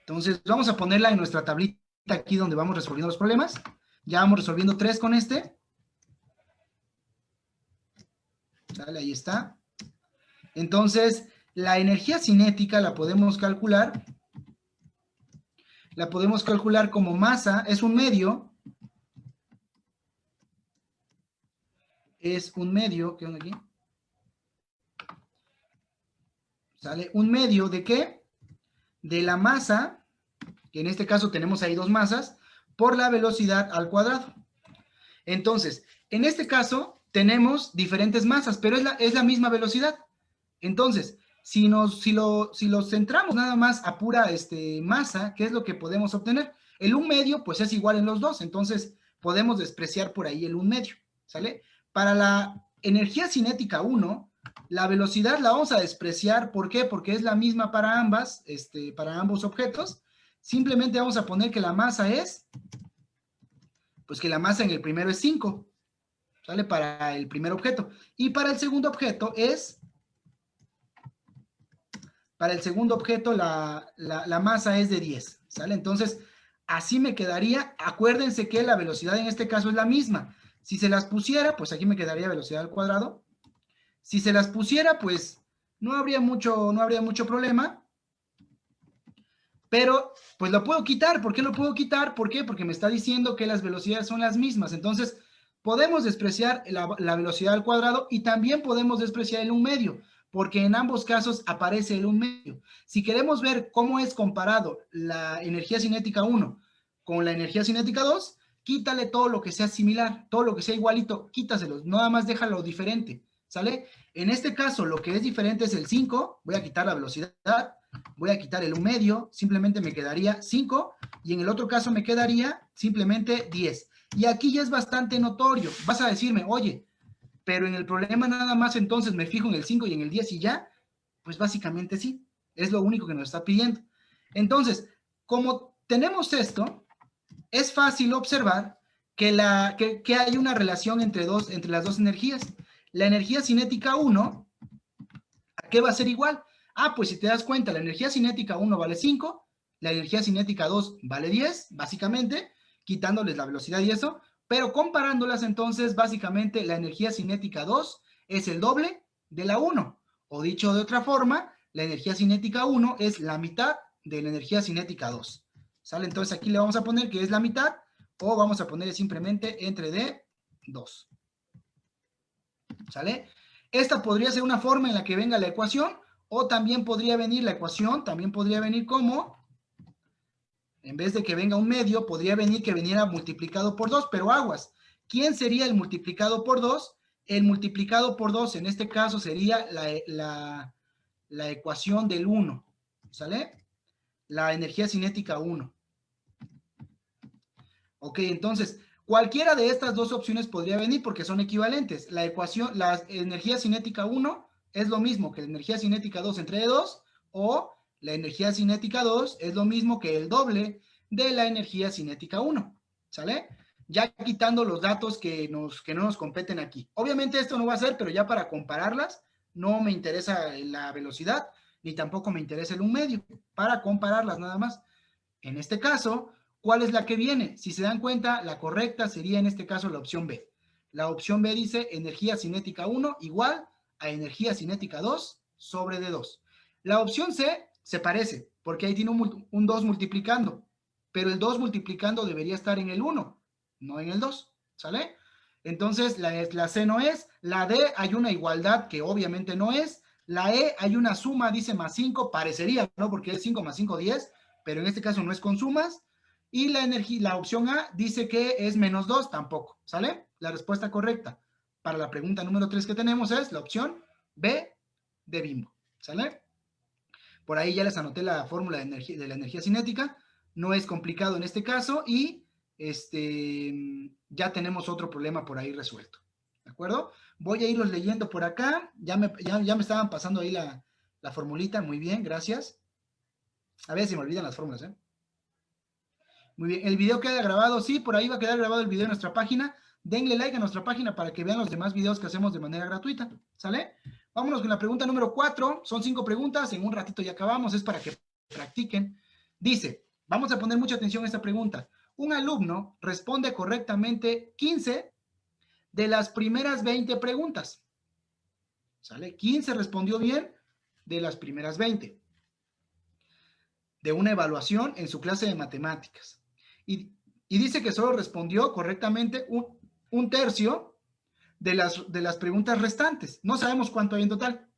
Entonces, vamos a ponerla en nuestra tablita aquí donde vamos resolviendo los problemas. Ya vamos resolviendo tres con este. ¿Sale? Ahí está. Entonces, la energía cinética la podemos calcular. La podemos calcular como masa, es un medio es un medio, ¿qué onda aquí? ¿Sale? Un medio de qué? De la masa, que en este caso tenemos ahí dos masas, por la velocidad al cuadrado. Entonces, en este caso tenemos diferentes masas, pero es la, es la misma velocidad. Entonces, si, nos, si, lo, si lo centramos nada más a pura este, masa, ¿qué es lo que podemos obtener? El un medio, pues es igual en los dos, entonces podemos despreciar por ahí el un medio, ¿sale? Para la energía cinética 1, la velocidad la vamos a despreciar. ¿Por qué? Porque es la misma para ambas, este, para ambos objetos. Simplemente vamos a poner que la masa es, pues que la masa en el primero es 5, ¿sale? Para el primer objeto. Y para el segundo objeto es, para el segundo objeto la, la, la masa es de 10, ¿sale? Entonces, así me quedaría. Acuérdense que la velocidad en este caso es la misma. Si se las pusiera, pues aquí me quedaría velocidad al cuadrado. Si se las pusiera, pues no habría mucho, no habría mucho problema. Pero, pues lo puedo quitar. ¿Por qué lo puedo quitar? ¿Por qué? Porque me está diciendo que las velocidades son las mismas. Entonces, podemos despreciar la, la velocidad al cuadrado y también podemos despreciar el un medio, porque en ambos casos aparece el un medio. Si queremos ver cómo es comparado la energía cinética 1 con la energía cinética 2, quítale todo lo que sea similar, todo lo que sea igualito, quítaselo, nada más déjalo diferente, ¿sale? En este caso, lo que es diferente es el 5, voy a quitar la velocidad, voy a quitar el 1 medio, simplemente me quedaría 5, y en el otro caso me quedaría simplemente 10. Y aquí ya es bastante notorio, vas a decirme, oye, pero en el problema nada más entonces me fijo en el 5 y en el 10 y ya, pues básicamente sí, es lo único que nos está pidiendo. Entonces, como tenemos esto, es fácil observar que, hay una relación entre, entre las dos energías. La energía cinética 1, ¿a qué va a ser igual? Ah, pues si te das cuenta, la energía cinética 1 vale 5, la energía cinética 2 vale 10, básicamente, quitándoles la velocidad y eso, pero comparándolas entonces, básicamente, la energía cinética 2 es el doble de la 1. O dicho de otra forma, la energía cinética 1 es la mitad de la energía cinética 2. ¿Sale? Entonces aquí le vamos a poner que es la mitad o vamos a poner simplemente entre D, 2. ¿Sale? Esta podría ser una forma en la que venga la ecuación, o también podría venir la ecuación, también podría venir como, en vez de que venga un medio, podría venir que viniera multiplicado por 2, pero aguas. ¿Quién sería el multiplicado por 2? El multiplicado por 2 en este caso sería la, la ecuación del 1, ¿sale? La energía cinética 1. Ok, entonces, cualquiera de estas dos opciones podría venir porque son equivalentes. La ecuación, la energía cinética 1 es lo mismo que la energía cinética 2 entre 2 o la energía cinética 2 es lo mismo que el doble de la energía cinética 1, ¿sale? Ya quitando los datos que, nos, que no nos competen aquí. Obviamente esto no va a ser, pero ya para compararlas, no me interesa la velocidad, ni tampoco me interesa el un medio, para compararlas nada más. En este caso, ¿cuál es la que viene? Si se dan cuenta, la correcta sería en este caso la opción B. La opción B dice energía cinética 1 igual a energía cinética 2 sobre D2. La opción C se parece, porque ahí tiene un, 2 multiplicando, pero el 2 multiplicando debería estar en el 1, no en el 2, ¿sale? Entonces, la, la C no es, la D hay una igualdad que obviamente no es, la E hay una suma, dice más 5, parecería, ¿no? Porque es 5 más 5, 10, pero en este caso no es con sumas, y la, energía, la opción A dice que es menos 2, tampoco, ¿sale? La respuesta correcta para la pregunta número 3 que tenemos es la opción B de Bimbo, ¿sale? Por ahí ya les anoté la fórmula de, de la energía cinética, no es complicado en este caso y este, ya tenemos otro problema por ahí resuelto, ¿de acuerdo? Voy a irlos leyendo por acá, ya me, ya, me estaban pasando ahí la, la formulita, muy bien, gracias. A ver si me olvidan las fórmulas, ¿eh? Muy bien, el video queda grabado, sí, por ahí va a quedar grabado el video en nuestra página denle like a nuestra página para que vean los demás videos que hacemos de manera gratuita, ¿sale? Vámonos con la pregunta número cuatro, son cinco preguntas, en un ratito ya acabamos, es para que practiquen. Dice, vamos a poner mucha atención a esta pregunta. Un alumno responde correctamente 15 de las primeras 20 preguntas, ¿sale? 15 respondió bien de las primeras 20 de una evaluación en su clase de matemáticas. Y, dice que solo respondió correctamente un, un tercio de las, de las preguntas restantes. No sabemos cuánto hay en total,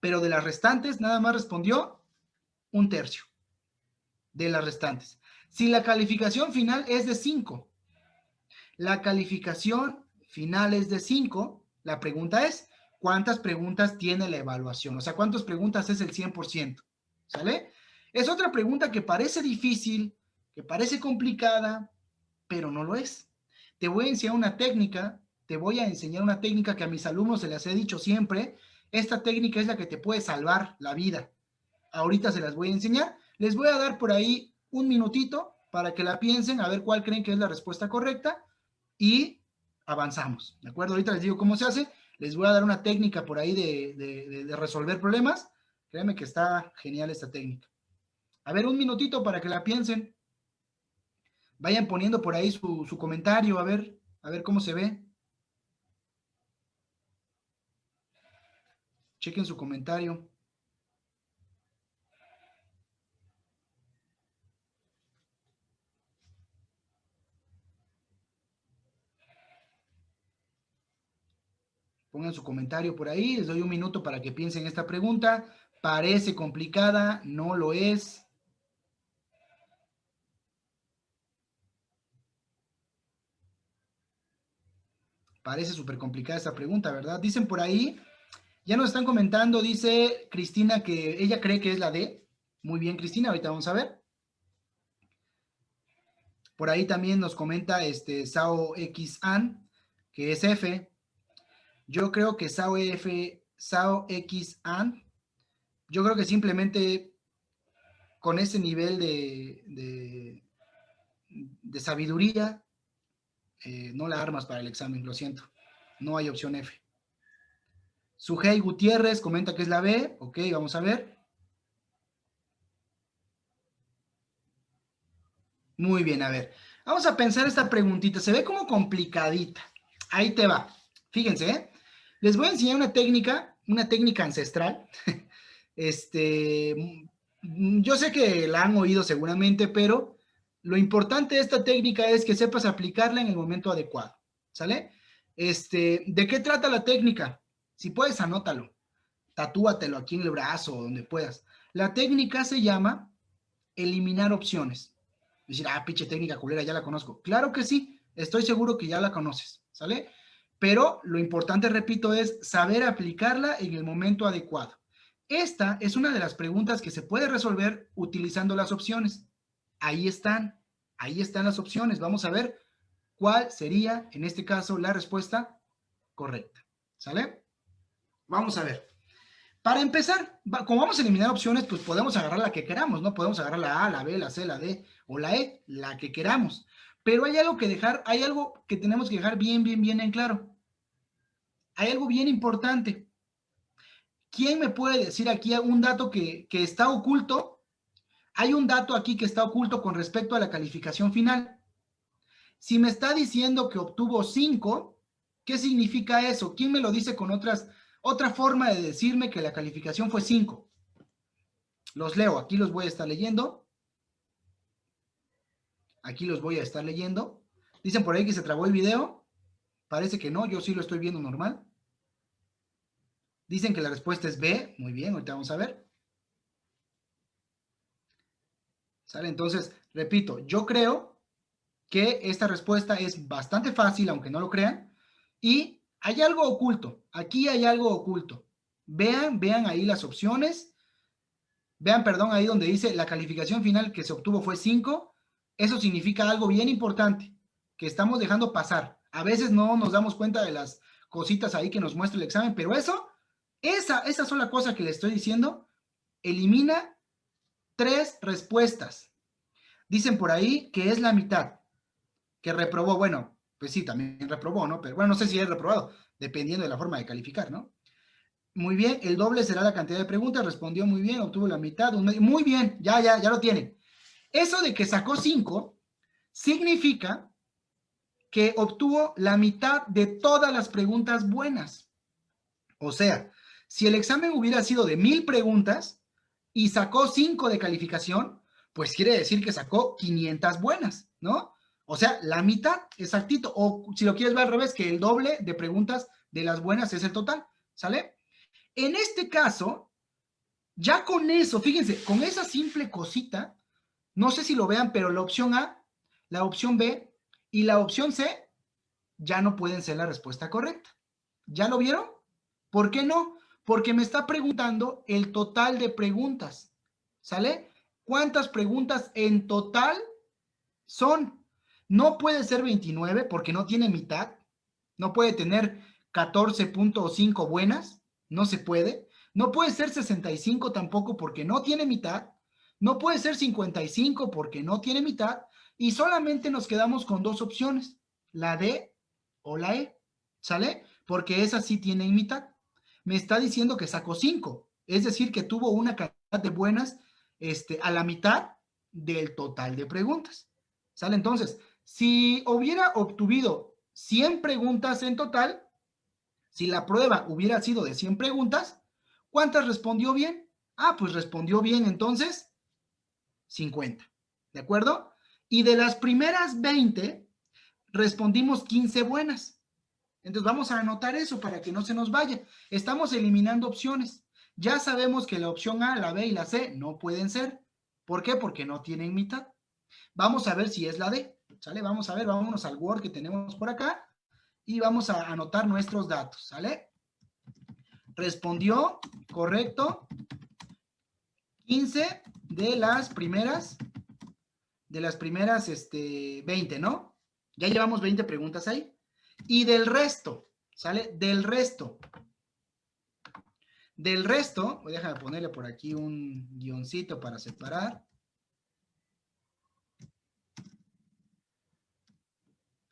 pero de las restantes nada más respondió un tercio de las restantes. Si la calificación final es de 5, la calificación final es de 5, la pregunta es, ¿cuántas preguntas tiene la evaluación? O sea, ¿cuántas preguntas es el 100%? ¿Sale? Es otra pregunta que parece difícil, que parece complicada, pero no lo es. Te voy a enseñar una técnica, te voy a enseñar una técnica que a mis alumnos se les he dicho siempre. Esta técnica es la que te puede salvar la vida. Ahorita se las voy a enseñar. Les voy a dar por ahí un minutito para que la piensen, a ver cuál creen que es la respuesta correcta y avanzamos. ¿De acuerdo? Ahorita les digo cómo se hace. Les voy a dar una técnica por ahí de, resolver problemas. Créanme que está genial esta técnica. A ver, un minutito para que la piensen. Vayan poniendo por ahí su, comentario, a ver, a ver cómo se ve. Chequen su comentario. Pongan su comentario por ahí, les doy un minuto para que piensen esta pregunta. Parece complicada, no lo es. Parece súper complicada esta pregunta, ¿verdad? Dicen por ahí, ya nos están comentando, dice Cristina que ella cree que es la D. Muy bien, Cristina, ahorita vamos a ver. Por ahí también nos comenta este Sao X An, que es F. Yo creo que Sao F, Sao X An, yo creo que simplemente con ese nivel de, de, de sabiduría eh, no la armas para el examen, lo siento. No hay opción F. Sujei Gutiérrez comenta que es la B. Ok, vamos a ver. Muy bien, a ver. Vamos a pensar esta preguntita. Se ve como complicadita. Ahí te va. Fíjense, ¿eh? Les voy a enseñar una técnica, una técnica ancestral. Este, yo sé que la han oído seguramente, pero lo importante de esta técnica es que sepas aplicarla en el momento adecuado, ¿sale? Este, ¿De qué trata la técnica? Si puedes, anótalo. Tatúatelo aquí en el brazo o donde puedas. La técnica se llama eliminar opciones. Decir, ah, pinche técnica culera, ya la conozco. Claro que sí, estoy seguro que ya la conoces, ¿sale? Pero lo importante, repito, es saber aplicarla en el momento adecuado. Esta es una de las preguntas que se puede resolver utilizando las opciones. Ahí están, ahí están las opciones. Vamos a ver cuál sería, en este caso, la respuesta correcta. ¿Sale? Vamos a ver. Para empezar, como vamos a eliminar opciones, pues podemos agarrar la que queramos, ¿no? Podemos agarrar la A, la B, la C, la D o la E, la que queramos. Pero hay algo que dejar, hay algo que tenemos que dejar bien, bien, bien en claro. Hay algo bien importante. ¿Quién me puede decir aquí un dato que, que está oculto? Hay un dato aquí que está oculto con respecto a la calificación final. Si me está diciendo que obtuvo 5, ¿qué significa eso? ¿Quién me lo dice con otras, otra forma de decirme que la calificación fue 5? Los leo, aquí los voy a estar leyendo. Aquí los voy a estar leyendo. Dicen por ahí que se trabó el video. Parece que no, yo sí lo estoy viendo normal. Dicen que la respuesta es B. Muy bien, ahorita vamos a ver. Entonces, repito, yo creo que esta respuesta es bastante fácil, aunque no lo crean. Y hay algo oculto. Aquí hay algo oculto. Vean, vean ahí las opciones. Vean, perdón, ahí donde dice la calificación final que se obtuvo fue 5 eso significa algo bien importante que estamos dejando pasar. A veces no nos damos cuenta de las cositas ahí que nos muestra el examen, pero eso, esa, esa sola cosa que le estoy diciendo, elimina tres respuestas. Dicen por ahí que es la mitad, que reprobó, bueno, pues sí, también reprobó, ¿no? Pero bueno, no sé si es reprobado, dependiendo de la forma de calificar, ¿no? Muy bien, el doble será la cantidad de preguntas, respondió muy bien, obtuvo la mitad, muy bien, ya, ya, ya lo tiene. Eso de que sacó 5 significa que obtuvo la mitad de todas las preguntas buenas. O sea, si el examen hubiera sido de mil preguntas y sacó 5 de calificación, pues quiere decir que sacó 500 buenas, ¿no? O sea, la mitad, exactito. O si lo quieres ver al revés, que el doble de preguntas de las buenas es el total, ¿sale? En este caso, ya con eso, fíjense, con esa simple cosita, no sé si lo vean, pero la opción A, la opción B y la opción C ya no pueden ser la respuesta correcta. ¿Ya lo vieron? ¿Por qué no? Porque me está preguntando el total de preguntas. ¿Sale? ¿Cuántas preguntas en total son? No puede ser 29 porque no tiene mitad. No puede tener 14.5 buenas. No se puede. No puede ser 65 tampoco porque no tiene mitad. No puede ser 55 porque no tiene mitad y solamente nos quedamos con dos opciones, la D o la E, ¿sale? Porque esa sí tiene mitad. Me está diciendo que sacó 5, es decir, que tuvo una cantidad de buenas este, a la mitad del total de preguntas, ¿sale? Entonces, si hubiera obtuvido 100 preguntas en total, si la prueba hubiera sido de 100 preguntas, ¿cuántas respondió bien? Ah, pues respondió bien entonces 50. ¿De acuerdo? Y de las primeras 20, respondimos 15 buenas. Entonces vamos a anotar eso para que no se nos vaya. Estamos eliminando opciones. Ya sabemos que la opción A, la B y la C no pueden ser. ¿Por qué? Porque no tienen mitad. Vamos a ver si es la D. ¿Sale? Vamos a ver, vámonos al Word que tenemos por acá y vamos a anotar nuestros datos. ¿Sale? Respondió correcto 15 de las primeras, de las primeras este, 20, ¿no? Ya llevamos 20 preguntas ahí. Y del resto, ¿sale? Del resto. Del resto, déjame ponerle por aquí un guioncito para separar.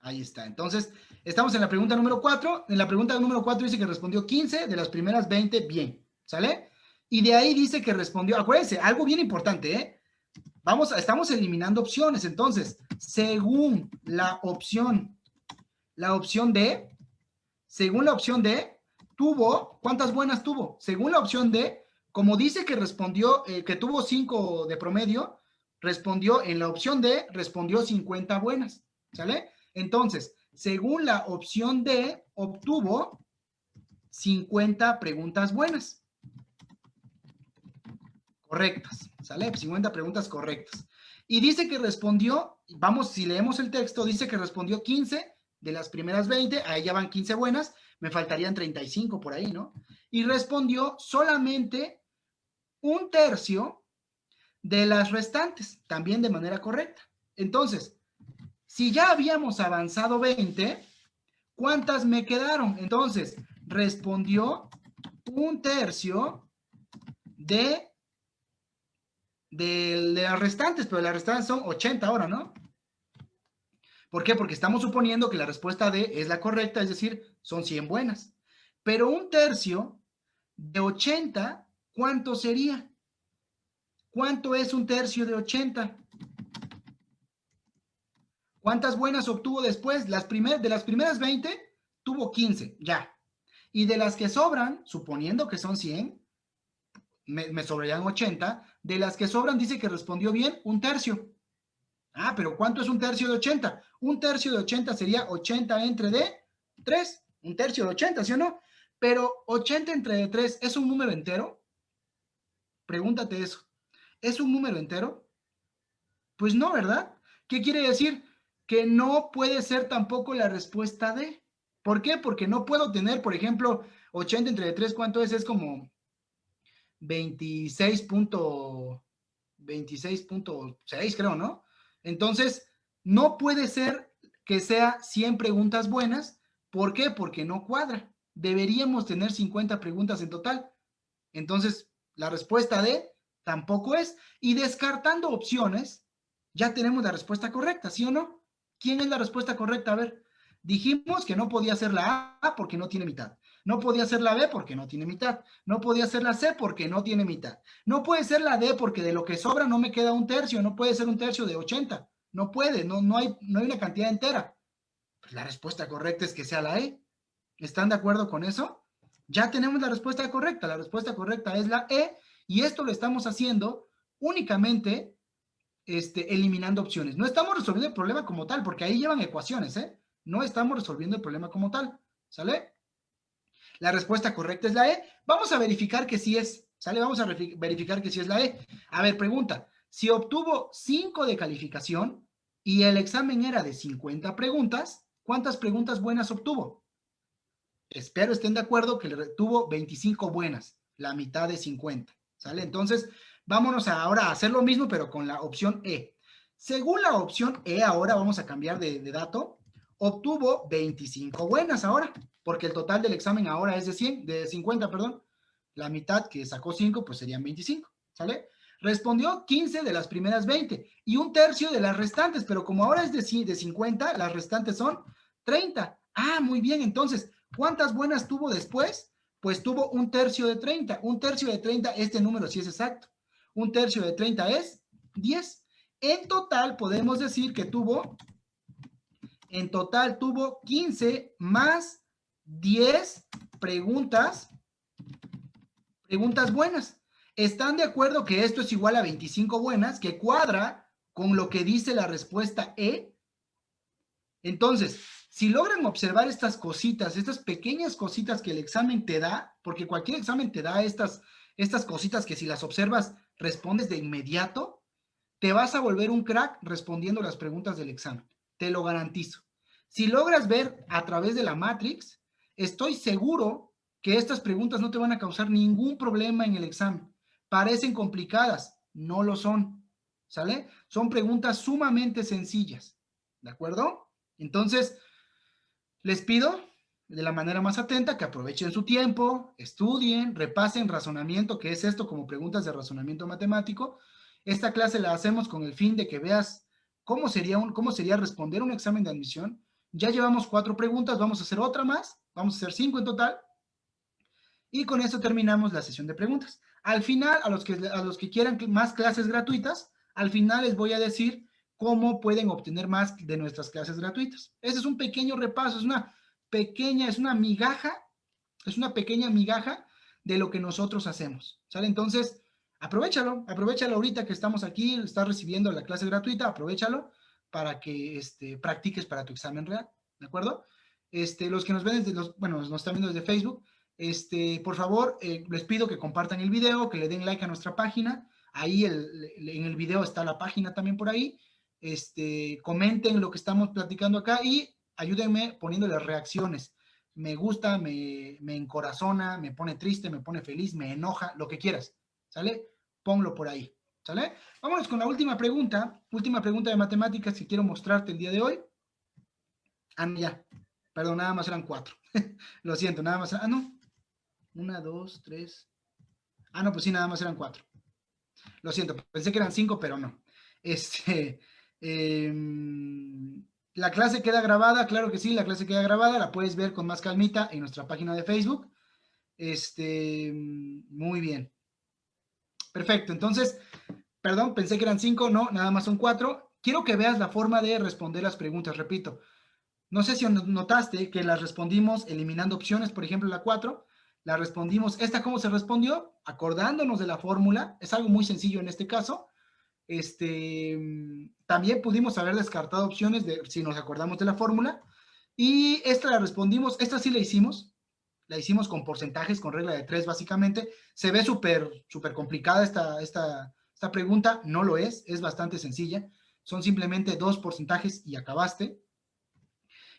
Ahí está. Entonces, estamos en la pregunta número 4. En la pregunta número 4 dice que respondió 15 de las primeras 20 bien. ¿Sale? Y de ahí dice que respondió, acuérdense, algo bien importante, ¿eh? Vamos, estamos eliminando opciones. Entonces, según la opción, la opción D, según la opción D, tuvo, ¿cuántas buenas tuvo? Según la opción D, como dice que respondió, eh, que tuvo 5 de promedio, respondió en la opción D, respondió 50 buenas, ¿sale? Entonces, según la opción D, obtuvo 50 preguntas buenas. Correctas, ¿sale? 50 preguntas correctas. Y dice que respondió, vamos, si leemos el texto, dice que respondió 15 de las primeras 20, ahí ya van 15 buenas, me faltarían 35 por ahí, ¿no? Y respondió solamente un tercio de las restantes, también de manera correcta. Entonces, si ya habíamos avanzado 20, ¿cuántas me quedaron? Entonces, respondió un tercio de, de, las restantes, pero las restantes son 80 ahora, ¿no? ¿Por qué? Porque estamos suponiendo que la respuesta D es la correcta, es decir, son 100 buenas. Pero un tercio de 80, ¿cuánto sería? ¿Cuánto es un tercio de 80? ¿Cuántas buenas obtuvo después? Las de las primeras 20, tuvo 15, ya. Y de las que sobran, suponiendo que son 100, me, me sobrarían 80. De las que sobran, dice que respondió bien un tercio. Ah, pero ¿cuánto es un tercio de 80? Un tercio de 80 sería 80 entre de 3. Un tercio de 80, ¿sí o no? Pero 80 entre de 3, ¿es un número entero? Pregúntate eso. ¿Es un número entero? Pues no, ¿verdad? ¿Qué quiere decir? Que no puede ser tampoco la respuesta de. ¿Por qué? Porque no puedo tener, por ejemplo, 80 entre 3, ¿cuánto es? Es como 26.6, creo, ¿no? Entonces, no puede ser que sea 100 preguntas buenas. ¿Por qué? Porque no cuadra. Deberíamos tener 50 preguntas en total. Entonces, la respuesta de tampoco es. Y descartando opciones, ya tenemos la respuesta correcta, ¿sí o no? ¿Quién es la respuesta correcta? A ver, Dijimos que no podía ser la A porque no tiene mitad. No podía ser la B porque no tiene mitad. No podía ser la C porque no tiene mitad. No puede ser la D porque de lo que sobra no me queda un tercio. No puede ser un tercio de 80. No puede, no, no, hay, no hay una cantidad entera. Pues la respuesta correcta es que sea la E. ¿Están de acuerdo con eso? Ya tenemos la respuesta correcta. La respuesta correcta es la E y esto lo estamos haciendo únicamente este, eliminando opciones. No estamos resolviendo el problema como tal porque ahí llevan ecuaciones, ¿eh? No estamos resolviendo el problema como tal, ¿sale? La respuesta correcta es la E. Vamos a verificar que sí es, ¿sale? Vamos a verificar que sí es la E. A ver, pregunta. Si obtuvo 5 de calificación y el examen era de 50 preguntas, ¿cuántas preguntas buenas obtuvo? Espero estén de acuerdo que le tuvo 25 buenas, la mitad de 50, ¿sale? Entonces, vámonos ahora a hacer lo mismo, pero con la opción E. Según la opción E, ahora vamos a cambiar de, de dato obtuvo 25 buenas ahora, porque el total del examen ahora es de 100, de 50, perdón. La mitad que sacó 5, pues serían 25, ¿sale? Respondió 15 de las primeras 20 y un tercio de las restantes, pero como ahora es de, de 50, las restantes son 30. Ah, muy bien, entonces, ¿cuántas buenas tuvo después? Pues tuvo un tercio de 30. Un tercio de 30, este número sí es exacto. Un tercio de 30 es 10. En total podemos decir que tuvo en total tuvo 15 más 10 preguntas, preguntas buenas. ¿Están de acuerdo que esto es igual a 25 buenas, que cuadra con lo que dice la respuesta E? Entonces, si logran observar estas cositas, estas pequeñas cositas que el examen te da, porque cualquier examen te da estas, estas cositas que si las observas respondes de inmediato, te vas a volver un crack respondiendo las preguntas del examen. Te lo garantizo. Si logras ver a través de la Matrix, estoy seguro que estas preguntas no te van a causar ningún problema en el examen. Parecen complicadas, no lo son, ¿sale? Son preguntas sumamente sencillas, ¿de acuerdo? Entonces, les pido de la manera más atenta que aprovechen su tiempo, estudien, repasen razonamiento, que es esto como preguntas de razonamiento matemático. Esta clase la hacemos con el fin de que veas cómo sería, un, cómo sería responder un examen de admisión ya llevamos cuatro preguntas, vamos a hacer otra más, vamos a hacer cinco en total. Y con eso terminamos la sesión de preguntas. Al final, a los que, a los que quieran más clases gratuitas, al final les voy a decir cómo pueden obtener más de nuestras clases gratuitas. Ese es un pequeño repaso, es una pequeña, es una migaja, es una pequeña migaja de lo que nosotros hacemos. ¿Sale? Entonces, aprovechalo, aprovechalo ahorita que estamos aquí, estás recibiendo la clase gratuita, aprovechalo para que este, practiques para tu examen real, ¿de acuerdo? Este, los que nos ven desde los, bueno, nos están viendo desde Facebook, Este, por favor, eh, les pido que compartan el video, que le den like a nuestra página. Ahí el- en el video está la página también por ahí. Este, comenten lo que estamos platicando acá y ayúdenme poniéndole reacciones. Me gusta, me, me encorazona, me pone triste, me pone feliz, me enoja, lo que quieras. ¿Sale? Ponlo por ahí. ¿Sale? Vámonos con la última pregunta. Última pregunta de matemáticas que quiero mostrarte el día de hoy. Ah, no, ya. Perdón, nada más eran cuatro. Lo siento, nada más. Ah, no. Una, dos, tres. Ah, no, pues sí, nada más eran cuatro. Lo siento, pensé que eran cinco, pero no. Este, em, la clase queda grabada, claro que sí, la clase queda grabada, la puedes ver con más calmita en nuestra página de Facebook. Este, muy bien. Perfecto, entonces, perdón, pensé que eran cinco, no, nada más son cuatro. Quiero que veas la forma de responder las preguntas, repito. No sé si notaste que las respondimos eliminando opciones, por ejemplo, la 4, la respondimos, ¿esta cómo se respondió? Acordándonos de la fórmula, es algo muy sencillo en este caso. Este, también pudimos haber descartado opciones de si nos acordamos de la fórmula. Y esta la respondimos, esta sí la hicimos, la hicimos con porcentajes, con regla de 3 básicamente. Se ve súper, súper complicada esta, esta, esta pregunta, no lo es, es bastante sencilla. Son simplemente dos porcentajes y acabaste.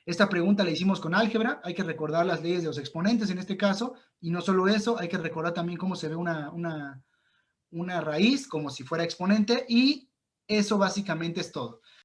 Esta pregunta la hicimos con álgebra, hay que recordar las leyes de los exponentes en este caso, y no solo eso, hay que recordar también cómo se ve una, una, una raíz, como si fuera exponente, y eso básicamente es todo.